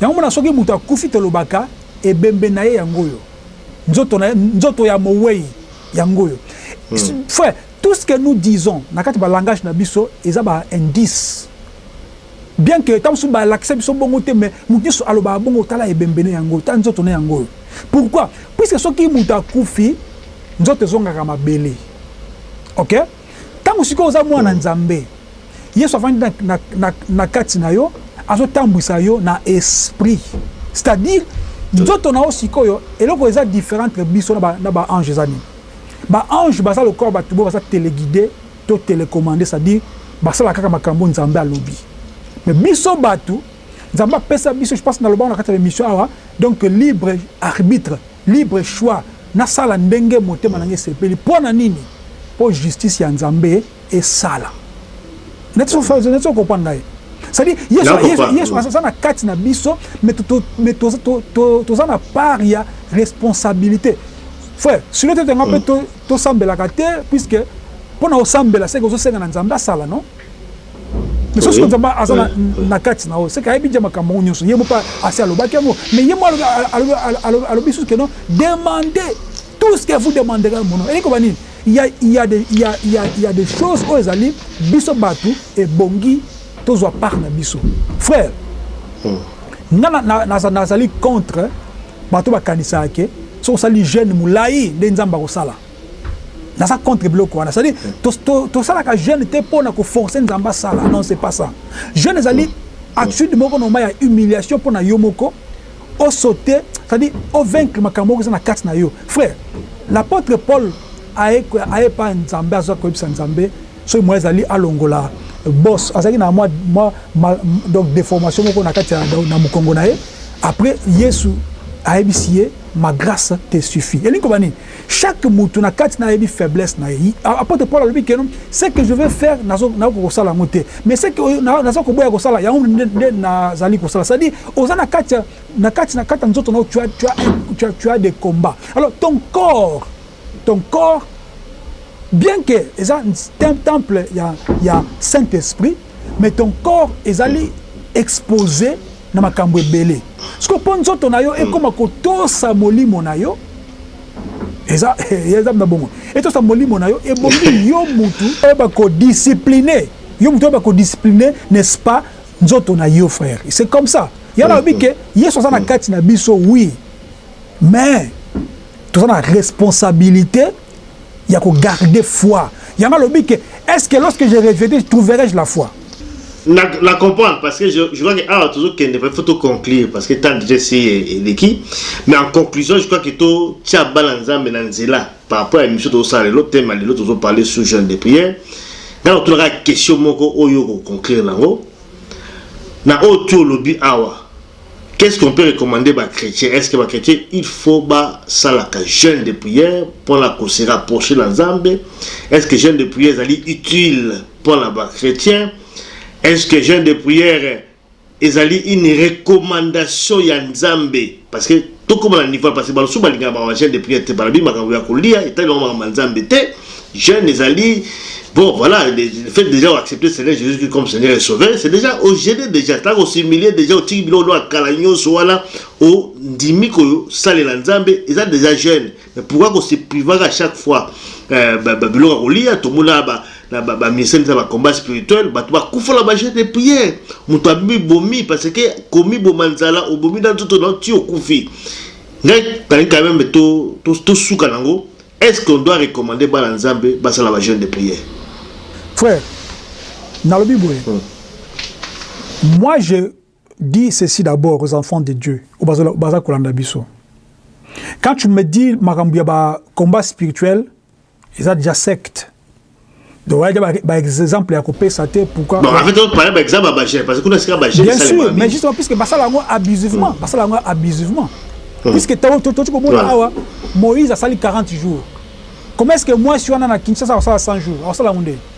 Yango mona soki mutu akufi tolobaka ebembe naye yango oyo, nzoto naye nzoto ya moweyi yango oyo. Frère tout ce que nous disons na kati ba langage na biso eza ba indices bien que tango mosusu balakisa biso bongo te mais mutu nionso alobaka bongo tala ebembe ne yango oyo, tala nzoto ne yango oyo. Pourquoi? Puisque soki mutu akufi nzoto ezongaka mabele ok. Tango sikoyo oza mwana na Nzambe, Yesu avandi na, na, na, na kati na yo, azotambwisa yo na Esprit. C'est à dire, nzoto na yo sikoyo, eloko eza different entre biso na ba, na ba anges eza nini? Ba anges baza lokola bato boye baza teleguide to telecommande, c'est à dire, basalaka kaka makambo oyo Nzambe alobi. Mais biso bato, Nzambe apesa biso je pense nalobaka na kati ya emission awa donc libre arbitre libre choix nasala ndenge motema na ngai esepeli mpo na nini mpo justice ya Nzambe esala neti so comprendre ngai c'est à dire Yesu Yesu Yesu aza na kati na biso mais to mais to to toza na part ya responsabilité frère silo te nga mpe to tosambelaka te puisque mpo na osambela seke ozosenga na Nzambe asala non mais soki nzambe aza na kati na oyo seke ayebi nje makambo yango nyonso ye mope asi alobaki yango mais ye mo alobi susu keno demande tout ce que vous demandera ya mono elingi koba nini ya ya ya ya ya des choses oyo ezali biso bato ebongi tozwa part na biso frère hmm. nga nazali contre bato bakanisaka ke soki osali jeune molai nde nzambe akosala naza contre biloko wana c'est-à-dire tosalaka jeune te mpo na koforce nzambe asala non c'est pas ça jeune ezali attitude moko normal ya humiliation mpo na yo moko osote c'est-à-dire ovaincre makambo moko eza na kati na yo frère l'apôtre paul aye epa nzambe aza koyebisa nzambe soki moye ezali alongola bos azalaki na mwa donc déformation moko na kati na mokongo na ye après yesu ayebisi ye ma grâce te suffit elingi koba nini Chaque mutu na kati naye ayebi faiblesse naye. Apotre Paul alobi que ce que je veux faire nazo nakoki kosala yango te. Mais ce que naza koboya kosala yango nde nazali kosala. C'est à dire oza na kati ya na kati na kati ya nzoto nayo tu as tu as un tu as tu as des combats. Alors ton corps ton corps bien que eza un temple ya ya saint esprit mais ton corps ezali expose na makambu ebele. Ce que po nzoto nayo ekoma kotosa molimo nayo eza eza na bongo etosa molimo na yo ebongi yo mutu oyeba ko discipline yo mutu oyeba ko discipline n'est-ce pas nzoto na yo frère c'est comme ça ya na lobi ke Yesu aza na kati na biso oui mais toza na responsabilité ya ko garder foi yango alobi que est ce que lorsque je reviendrai trouverai je la foi? Na na comprendre parce que je crois que awa tozo kende pe faut to conclure parce que temps dejà esi eleki mais en conclusion je crois que to tia bana nzambe na nzela par rapport ya emission tozo sala lelo thème ya lelo tozo parler sous jeune de prière nga na tunaka question moko oyo ko conclure nango na oyo tu olobi awa Qu'est-ce qu'on peut recommander ba chretiens? Est-ce que ba chretiens il faut ba salaka jeune de prière pona ko se rapprocher na Nzambe? Est-ce que jeune de prière ezali utile pona ba chretiens? Est-ce que jeune de prière ezali une recommandation ya Nzambe? Parce que Tokoma na niveau ya pasi ba losusu balingaka ba jeune de prière te balobi makambo ya kolia etali bango makambo ya nzambe te jeune ezali bon voilà le fait dejà o accepter seigneur jesus christ comme seigneur et sauveur c'est dejà o gene dejà tala ko s'humilier dejà otiki biloko nio ya kala nionso wana ondimi kosalela nzambe eza dejà jeune Mais pourquoi ko se privaka à chaque fois ba biloko ya kolia tomona ba na ba, ba ministère nde ba combat spirituel bato bakufa na ba jeux de prière moto amibomi parce que komiboma nzala obomi na nzoto na yo ti okufi ngai kangi quand même to tosuka nango est ce qu'on doit recommander bana nzambe basala ba jeunes de prière frère nalobi boye moi je dit ceci d'abord aux enfants de Dieu oyo baza kolanda biso quand tu me dis makambo ya ba combat spirituel eza dejà secte donc oya dejà ba exemple ya kopesa te pourquoi donc en fait ozo parler ba exemple ya ba jeune parce que kuna esika ba jeune bien sûr mais justement puisque basala yango abusivement basala yango abusivement puisque toki komona awa Moïse asali 40 jours comment est-ce que mwasi wana na Kinshasa akosala 100 jours akosala yango nde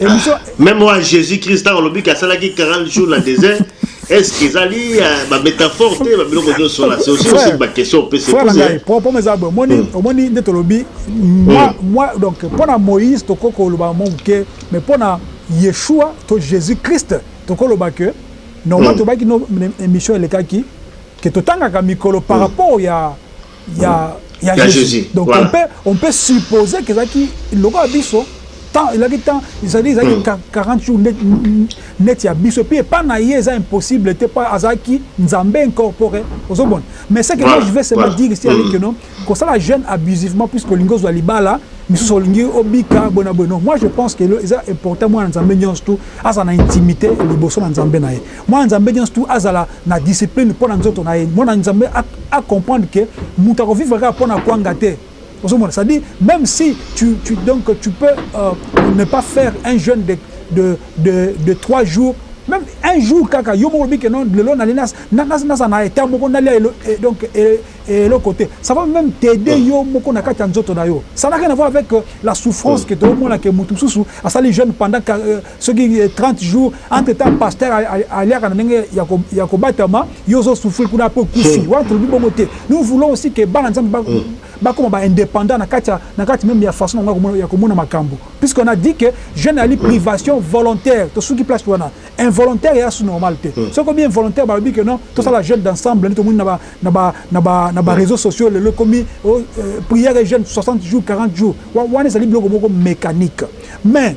emission ah, même moi Jésus Christ a olobi ka salaki 40 jours na désert est-ce que ezali euh, ba métaphore te ba biloko nyo sola c'est aussi aussi ba question on peut se poser frère pour pour mes abos moni hmm. moni nde tolobi moi hmm. moi donc pour na Moïse to koko loba mon que mais pour na Yeshua to Jésus Christ to kolo ba que normalement hmm. to ba ki no émission elekaki que to tanga ka mikolo par rapport ya ya ya Jésus. Donc voilà. on peut on peut supposer que ezalaki lokola biso temps elaki temps ezali ezalaki mm. 40 jours net, net ya biso puis epa na ye eza impossible te pa azalaki nzambe incorporé ozomona mais ce que voilà. moi je vais seulement voilà. dire ici mm. avec non kosala jeune abusivement puisque olingi ozwa libala misusu olingi obika bona boye non moi je pense que eza important mwana nzambe nyonso tu aza na intimité liboso na nzambe na ye Mwana Nzambe nionso tout azala na discipline pona nzoto na ye. Mwana Nzambe a comprendre que mutu ako vivre kaka pona kuanga te. Ozo mona? C'est à dire meme si tu tu donc tu peux ne pas faire un jeune de de de de trois jours meme un jour kaka yo moko olobi que non lelo na lingi nazala na etat moko nalia donc eloko te ça va meme t'aider yo moko na kati ya nzoto na yo. Ça n'a rien à voir avec la souffrance que tozo mona que mutu mususu asali jeune pendant Soki 30 jours entre temps pasteur aliaka na ndenge ya kobatama yo ozo souffrir kuna après okufi wana tolobi bongo te nous voulons aussi que bana nzambe ba bakoma ba independant na kati na kati meme ya façon na bango ya komona makambo puisque on a dit que jeune ali privation volontaire tosuki place wana involontaire ya su normal te soki omi involontaire balobi que non tosala jeune d'ensemble nde tomoni na ba na ba na ba na ba réseaux sociaux lelo ekomi prière et jeune 60 jours 40 jours wana ezali biloko moko mécanique mais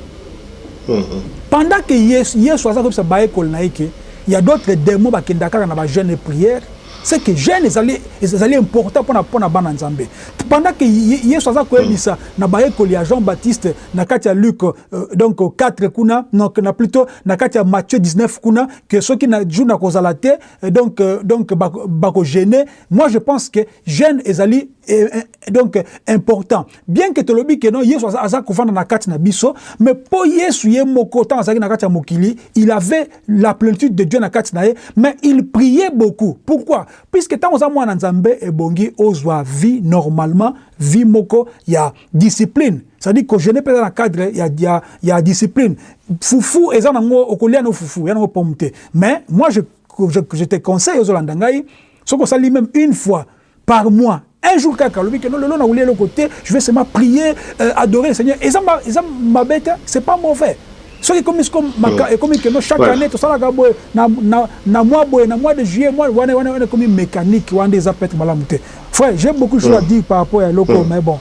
Pendant que yesu aza koyebisa bayekoli na ye que ya d'autres demons ba kendaka kaka na ba jeune et prière, ce que jeune ezali ezali important pona pona bana nzambe. Pendant que yesu aza koyebisa na bayekoli ya jean baptiste na kati ya luc donc 4 kuna donc na plutot na kati ya matthieu 19 kuna que soki na jour na kozala te donc donc ba ko gene moi je pense que jeune ezali donc important. Bien que tolobi que non Yesu aza, aza kovanda na kati na biso, mais po Yesu ye moko tango azalaki na kati ya mokili, il avait la plenitude de Dieu na kati na ye, mais il priait beaucoup. Pourquoi? Puisque tango oza mwana na Nzambe ebongi ozwa vie normalement, vie moko ya discipline, c'est à dire ko jeune pe eza na cadre ya, ya, ya discipline. Fufu eza nango okolia no fufu, eza nango pomme te. Mais moi je, je, je te conseille ozolanda ngai, soki osali meme une fois, par mois un jour kaka alobi que non lelo nakolia eloko te je vais seulement prier euh, adorer le Seigneur eza eza mabe te c'est pas mauvais soki ekomi siko maka ekomi que non chaque voilà. année tosalaka boye na na na mois boye na mois de juillet mois wana wana wana ekomi mécanique wana eza peut-être malamu te frère j'ai beaucoup de choses à dire par rapport à eloko mais bon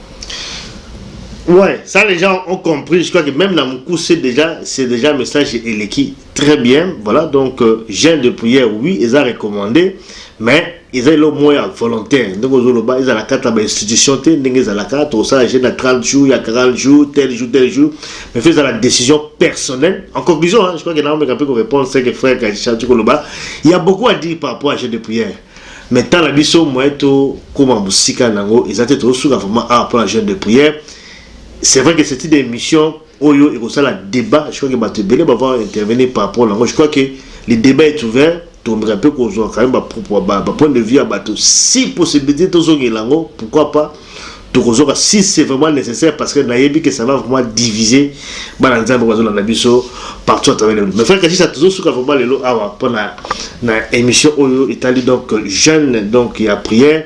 Ouais, ça les gens ont compris, je crois que même dans Moukou c'est déjà c'est déjà message eleki. Très bien voilà donc jeune de prière oui eza recommande mais eza elo moya volontaire ndenge ozoloba eza la kata ba institution te ndenge eza la kata osala jeune à 30 jours ya 40 jours tel jour tel jour mais fait eza la décision personnelle en conclusion hein, je crois que n'a omeka peut répondre c'est que frère Kaisha tu koloba il y a beaucoup à dire par rapport à jeune de prière mais tant la biso moyen to koma musika nango eza te to suka vraiment ah pour la jeune de prière c'est vrai que c'est une émission Oyo ekosala debat, je crois que batu ebele ba va intervenir par rapport nango, je crois que le debat est ouvert, tokomeka mpe kozua quand meme ba ba points de vue ya batu, si possibilite tozongela yango pourquoi pas tokozoka si c'est vraiment necessaire parce que nayebi que ça va vraiment diviser bana Nzambe oyo bazolanda biso partout à travers le monde. Mais frère Kashisa tozosuka vraiment lelo awa mpo na na emission oyo etali donc jeune donc ya prière.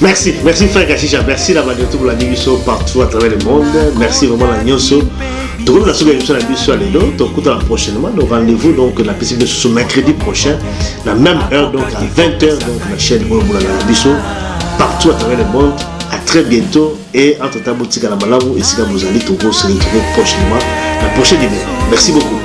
Merci, merci frère Kashisha, merci na bande tout bolandi biso partout à travers le monde. Merci vraiment na nyoso. Tokomi na suka émission na biso ya lelo, tokutana prochainement donc rendez-vous donc na pesi biso ce mercredi prochain la même heure donc à 20h donc la chaîne oyo bolanda na biso partout à travers le monde. À très bientôt et entre temps botika na malamu esika bozali toko se retrouver prochainement na prochain numéro. Merci beaucoup.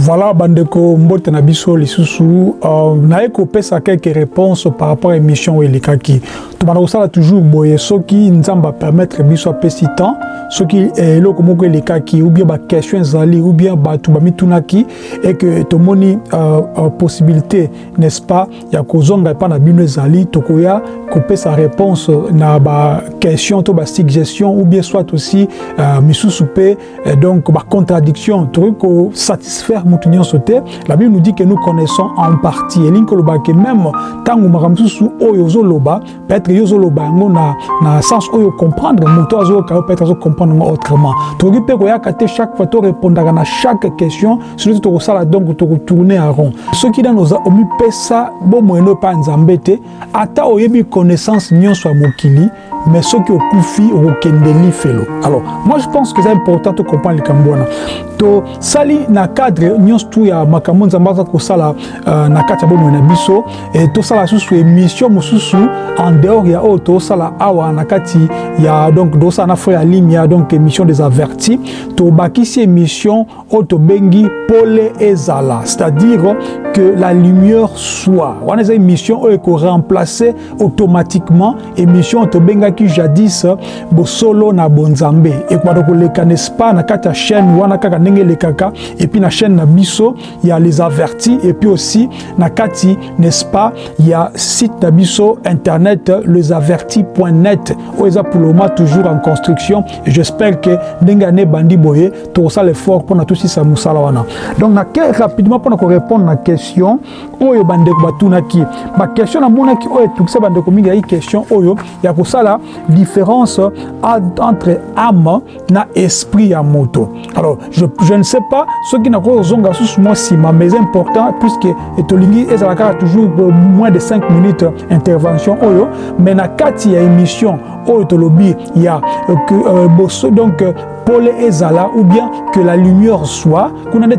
Voilà bandeko mbote na biso lisusu euh, naye kopesa quelques réponses par rapport à émission oyo elekaki tobanda kosala toujours boye soki nzambe apermettre biso apesi temps soki eh, eloko moko elekaki ou bien baquestion ezali ou bien bato bamitunaki et que tomoni euh, euh, possibilité n'est-ce pas ya kozonga epa na bino ezali tokoya kopesa réponse na ba question to ba suggestion ou bien soit aussi euh, misusu pe euh, donc ba contradiction tokoki ko satisfaire mutu nyonso te la bible nous dit que nous connaissons en partie elingi koloba ke même ntango makambo mosusu oyo ozoloba Peut-être yo ozoloba yango na, na sens oyo comprendre moto azoyoka yo peut-être azocomprendre yango autrement tokoki mpe koyaka te chaque fois torepondaka na chaque question sino te tokosala donc tokotourne a rond soki nano oza omipesa bomoi no epai ya nzambe te ata oyebi connaissance nyonso ya mokili mais soki okufi okokende lifelo alors moi je pense que eza important tocomprendre likambo wana tosali na cadre nyonso tu ya makambo nzambe aza kosala uh, na kati ya bomoi na biso e, tosala susu emission mosusu en dehors ya oyo tosala awa na kati ya donc tosala na frère alimia donc émission des avertis tobakisi émission oyo tobengi pole ezala c'est-à-dire que la lumière soit wana eza émission oyo ekoremplace automatiquement émission oyo tobengaki jadis bosolo na bonzambe ekobanda koleka n'est-ce pas na kati ya chaîne wana kaka ndenge elekaka epuis na chaîne na biso il y a les avertis et puis aussi na kati n'est-ce pas il y a site na biso internet lesavertis.net oyo eza pour le moment toujours en construction et j'espère que ndenge ane bandi boye tokosala effort mpona tosisa mosala wana donc na ke rapidement mpona korépondre na question oyo bandeko batunaki baquestion namonaki oyo etukisa bandeko mingi yaki question oyo ya kosala différence entre ame na esprit ya moto alors je, je ne sais pas soki nakoki kozonga susu mwa nsima mais important puisque tolingi ezala kaka toujours euh, moins de 5 minutes intervention oyo mais na kati ya émission oyo tolobi ya euh, euh, boso donc pole ezala ou bien que la lumière soit kuna nde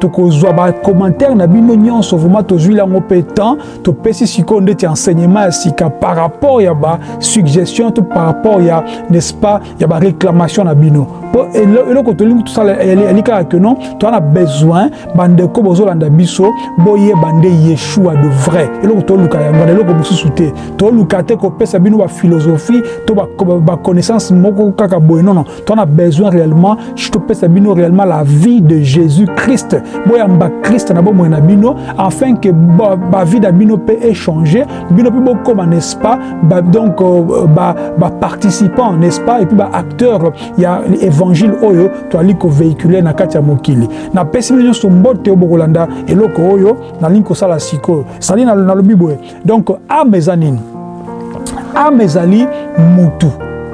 tokozwa bacommentaire na bino nyonso vraimen tozwi yango mpe temps topesi sikoyo ndeti enseignement ya sika par rapport ya basuggestion to par rapport ya n'est-ce pas ya ba réclamation na bino po eloko tolingi tosala elikaka que non toza na besoin bandeko bozolanda biso boyeba nde yeshua de vrai eloko toluka yango na eloko mosusu te toluka te kopesa bino baphilosophie to baconnaissance moko kaka boye nono toza na besoin réellement topesa bino réellement la vie de jésus christ boyamba christ na bomoi na bino afin que bavie na bino mpe echange bino mpe bokoma n'est-ce pas ba, donc euh, ba, ba participants n'est-ce pas et puis ba acteurs ya évangile oyo toali ko véhiculer na kati ya mokili na pesi bino nyonso mbote bokolanda eloko oyo nalingi kosala sikoyo sali nalobi boye donc ame eza nini ame ezali mutu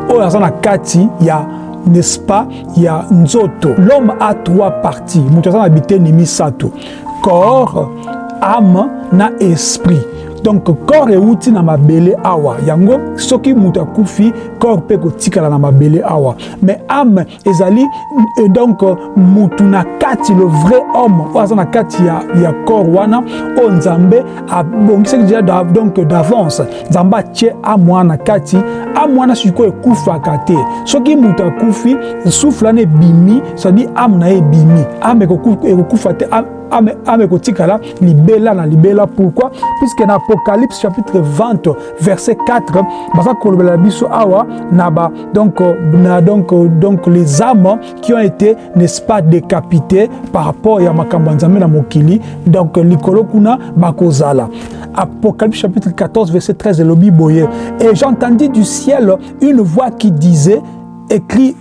oyo aza na kati ya n'est-ce pas ya nzoto l'homme a trois parties moto aza na biteni misato corps ame na esprit donc corps euti na mabele awa yango soki moto akufi corps mpe kotikala na mabele awa mais ame ezali euh, donc motu na kati le vrai homme oyo aza na kati ya, ya corps wana oyo nzambe abongisaki deja donc d'avance nzambe atye amwa na kati amwa na sikoyo ekufaka te soki moto akufi souffle wana ebimi cetadi ame na ye ebimi ame ekokufa te ame, ame kotikala libela na libela pourquoi puisque na apocalypse chapitre 20 verset 4 baza kolobela biso awa na ba donc na donc donc les âmes qui ont été n'est-ce pas décapitées par rapport ya makamba nzambe na mokili donc likolo kuna bakozala Apocalypse chapitre 14 verset 13 et et j'entendis du ciel une voix qui disait écrit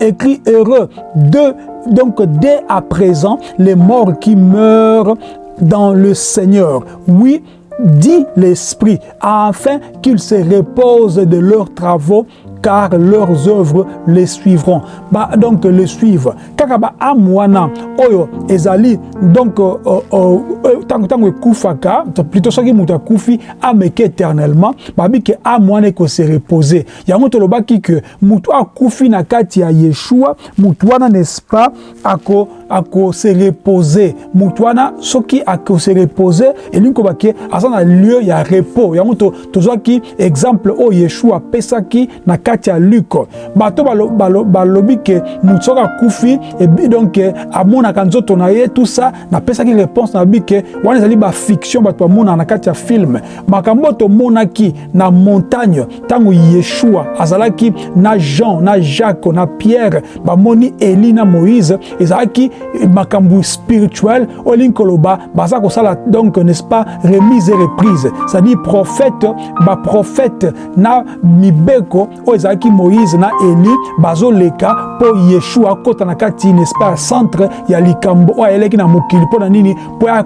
écrit heureux de, donc dès à présent les morts qui meurent dans le Seigneur. Oui, dit l'Esprit, afin qu'ils se reposent de leurs travaux, car leurs œuvres les suivront. Ba, donc les suivent. Kaka ba âme wana oyo ezali donc euh, euh, euh, tango tango ekufaka plutôt soki mutu akufi ameke éternellement babi ke âme wana eko se reposer. Yango tolobaki que Mutu akufi na kati ya Yeshua, mutu wana n'est-ce pas ako ako se reposer. Mutu wana soki ako se reposer, elingi koba ke aza na lieu ya repos. Yango to tozwaki exemple oyo Yeshua apesaki na kati ya Luc. Bato balo balo balobi ke mutu soki akufi et eh donc eh, amonaka nzoto na ye tout ça, napesaki réponse na bike wana ezali ba fiction bato bamona na kati ya film. Makambo oyo tomonaki na montagne ntango Yeshua azalaki na Jean, na Jacques, na Pierre, bamoni Elie na Moïse, ezalaki makambo spirituel, olingi koloba baza kosala donc n'est-ce pas remise et reprise, c'est-à-dire prophète, ba prophète na mibeko oyo ezalaki Moïse na Elie bazoleka mpo Yeshua akota na kati n'est-ce pas centre ya likambo oyo ayelaki na mokili mpo na nini mpo aya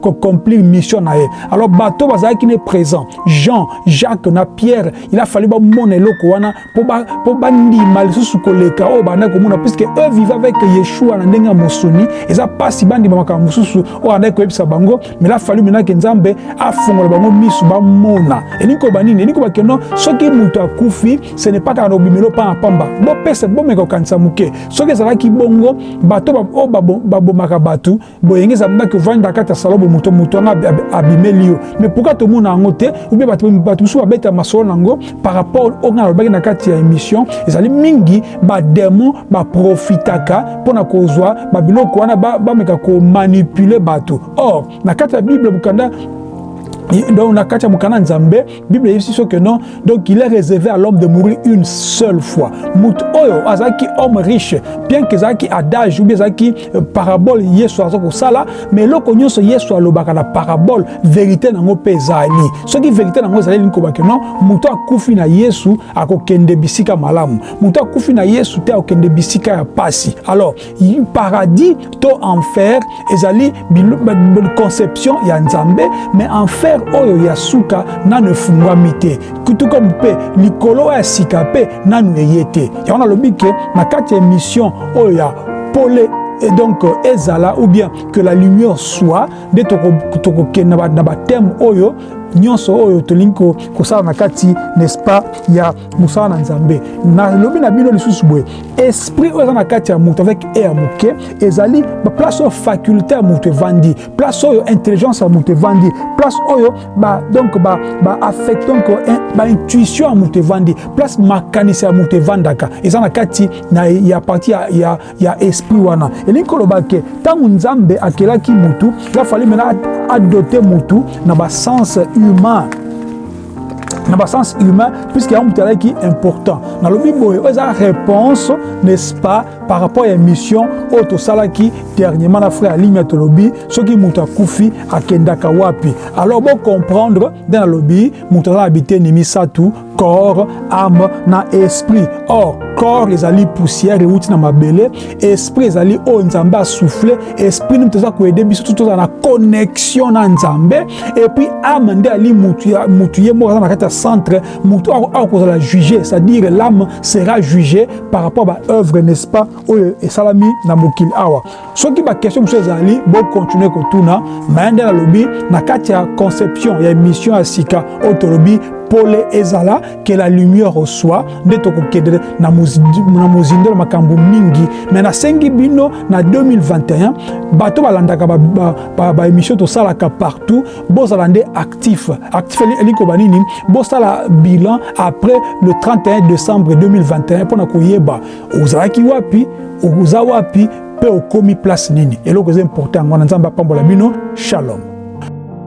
ko accomplir mission na ye alors bato bazalaki ne présent Jean Jacques na Pierre il a fallu bamona eloko wana mpo bandima lisusu koleka oyo bandaki komona puisque eux vive avec Yeshua na ndenge ya mosuni eza mpasi bandima makambo mosusu oyo andaki koyebisa bango mais la fallu maintenant ke Nzambe afongola bango misu bamona elingi koba nini elingi koba keno soki moto akufi ce n'est pas kaka na obimelo mpamba mpamba bopesa bomeka kokanisa moke soki ezalaki bongo bato oyo babomaka bato boyenge eza ndaki ovandi na kati ya salobo moto moto wana abimeli yo mais pourquoi tomona yango te oubie bato mosusu babeta masolo na yango par rapport oyo ngai nalobaki na kati ya émission ezali mingi bademon baprofitaka mpo na kozwa babiloko wana bameka komanipule bato or na kati ya bible bokanda donc na kati ya mokanda nzambe Bible eyebisi biso que non donc il est réservé à l'homme de mourir une seule fois moto oyo azalaki homme riche bien que ezalaki adage ou bien ezalaki euh, parabole yesu aza kosala mais eloko nyonso yesu alobaka na parabole verité nango mpe ezali soki verité nango ezali elingi kobake non moto akufi na yesu akokende bisika malamu moto akufi na yesu te akokende bisika ya mpasi alors Paradis to enfer ezali conception ya Nzambe, mais enfer oyo ya suka nanu efungwami te, kutu comme mpe likolo oyo ya sika mpe nanu eye te. Yango nalobi que na kati ya emission oyo ya Pole et donc ezala ou bien que la lumière soit nde tokokende na ba thèmes oyo nionso oyo tolingi kosala na kati n'est-ce pas ya mosala na nzambe nalobi na bino lisusu boye esprit oyo eza na kati ya moto avec e ya moke ezali place oyo faculté ya moto evandi place oyo intelligence ya moto evandi place oyo ba, donc ba, ba affect donc eh, ba intuition ya moto evandi place makanisi ya moto evandaka eza na kati na ya parti ya, ya, ya esprit wana elingi koloba ke ntango nzambe akelaki motu ya fali mena adote motu na basens humain na basens humain puisque yango moto alaki important nalobi boye oyo eza réponse n'est-ce pas par rapport ya émission oyo tosalaki dernièrement na frère alimia tolobi soki moto akufi akendaka wapi alors bocomprendre nde nalobi moto aza na biteni misato corps ame na esprit or corps ezali poussière euti na mabele esprit ezali oyo nzambe asouffle esprit nde toza koyede biso to tozala na connexion na nzambe epuis ame nde ali mutu ya mutu ye moko aza na kati ya centre mutu akozala juge c'est-à-dire l'âme sera jugée par rapport ba œuvre n'est-ce pas oyo esalami na mokili awa soki ba question mosusu ezali bocontinue kotuna maya nde nalobi na kati ya conception ya émission ya sika oyo tolobi pole ezala que la lumière reçoit nde tokokende na mozindo na makambo mingi me nasengi bino na 2021 bato balandaka baémission tosalaka partout bozala nde actif actif elikoba nini bosala bilan après le 31 décembre 2021 mpo na koyeba ozalaki wapi oza wapi mpe okomi place nini eloko eza important yango wana nzambe apambola bino shalom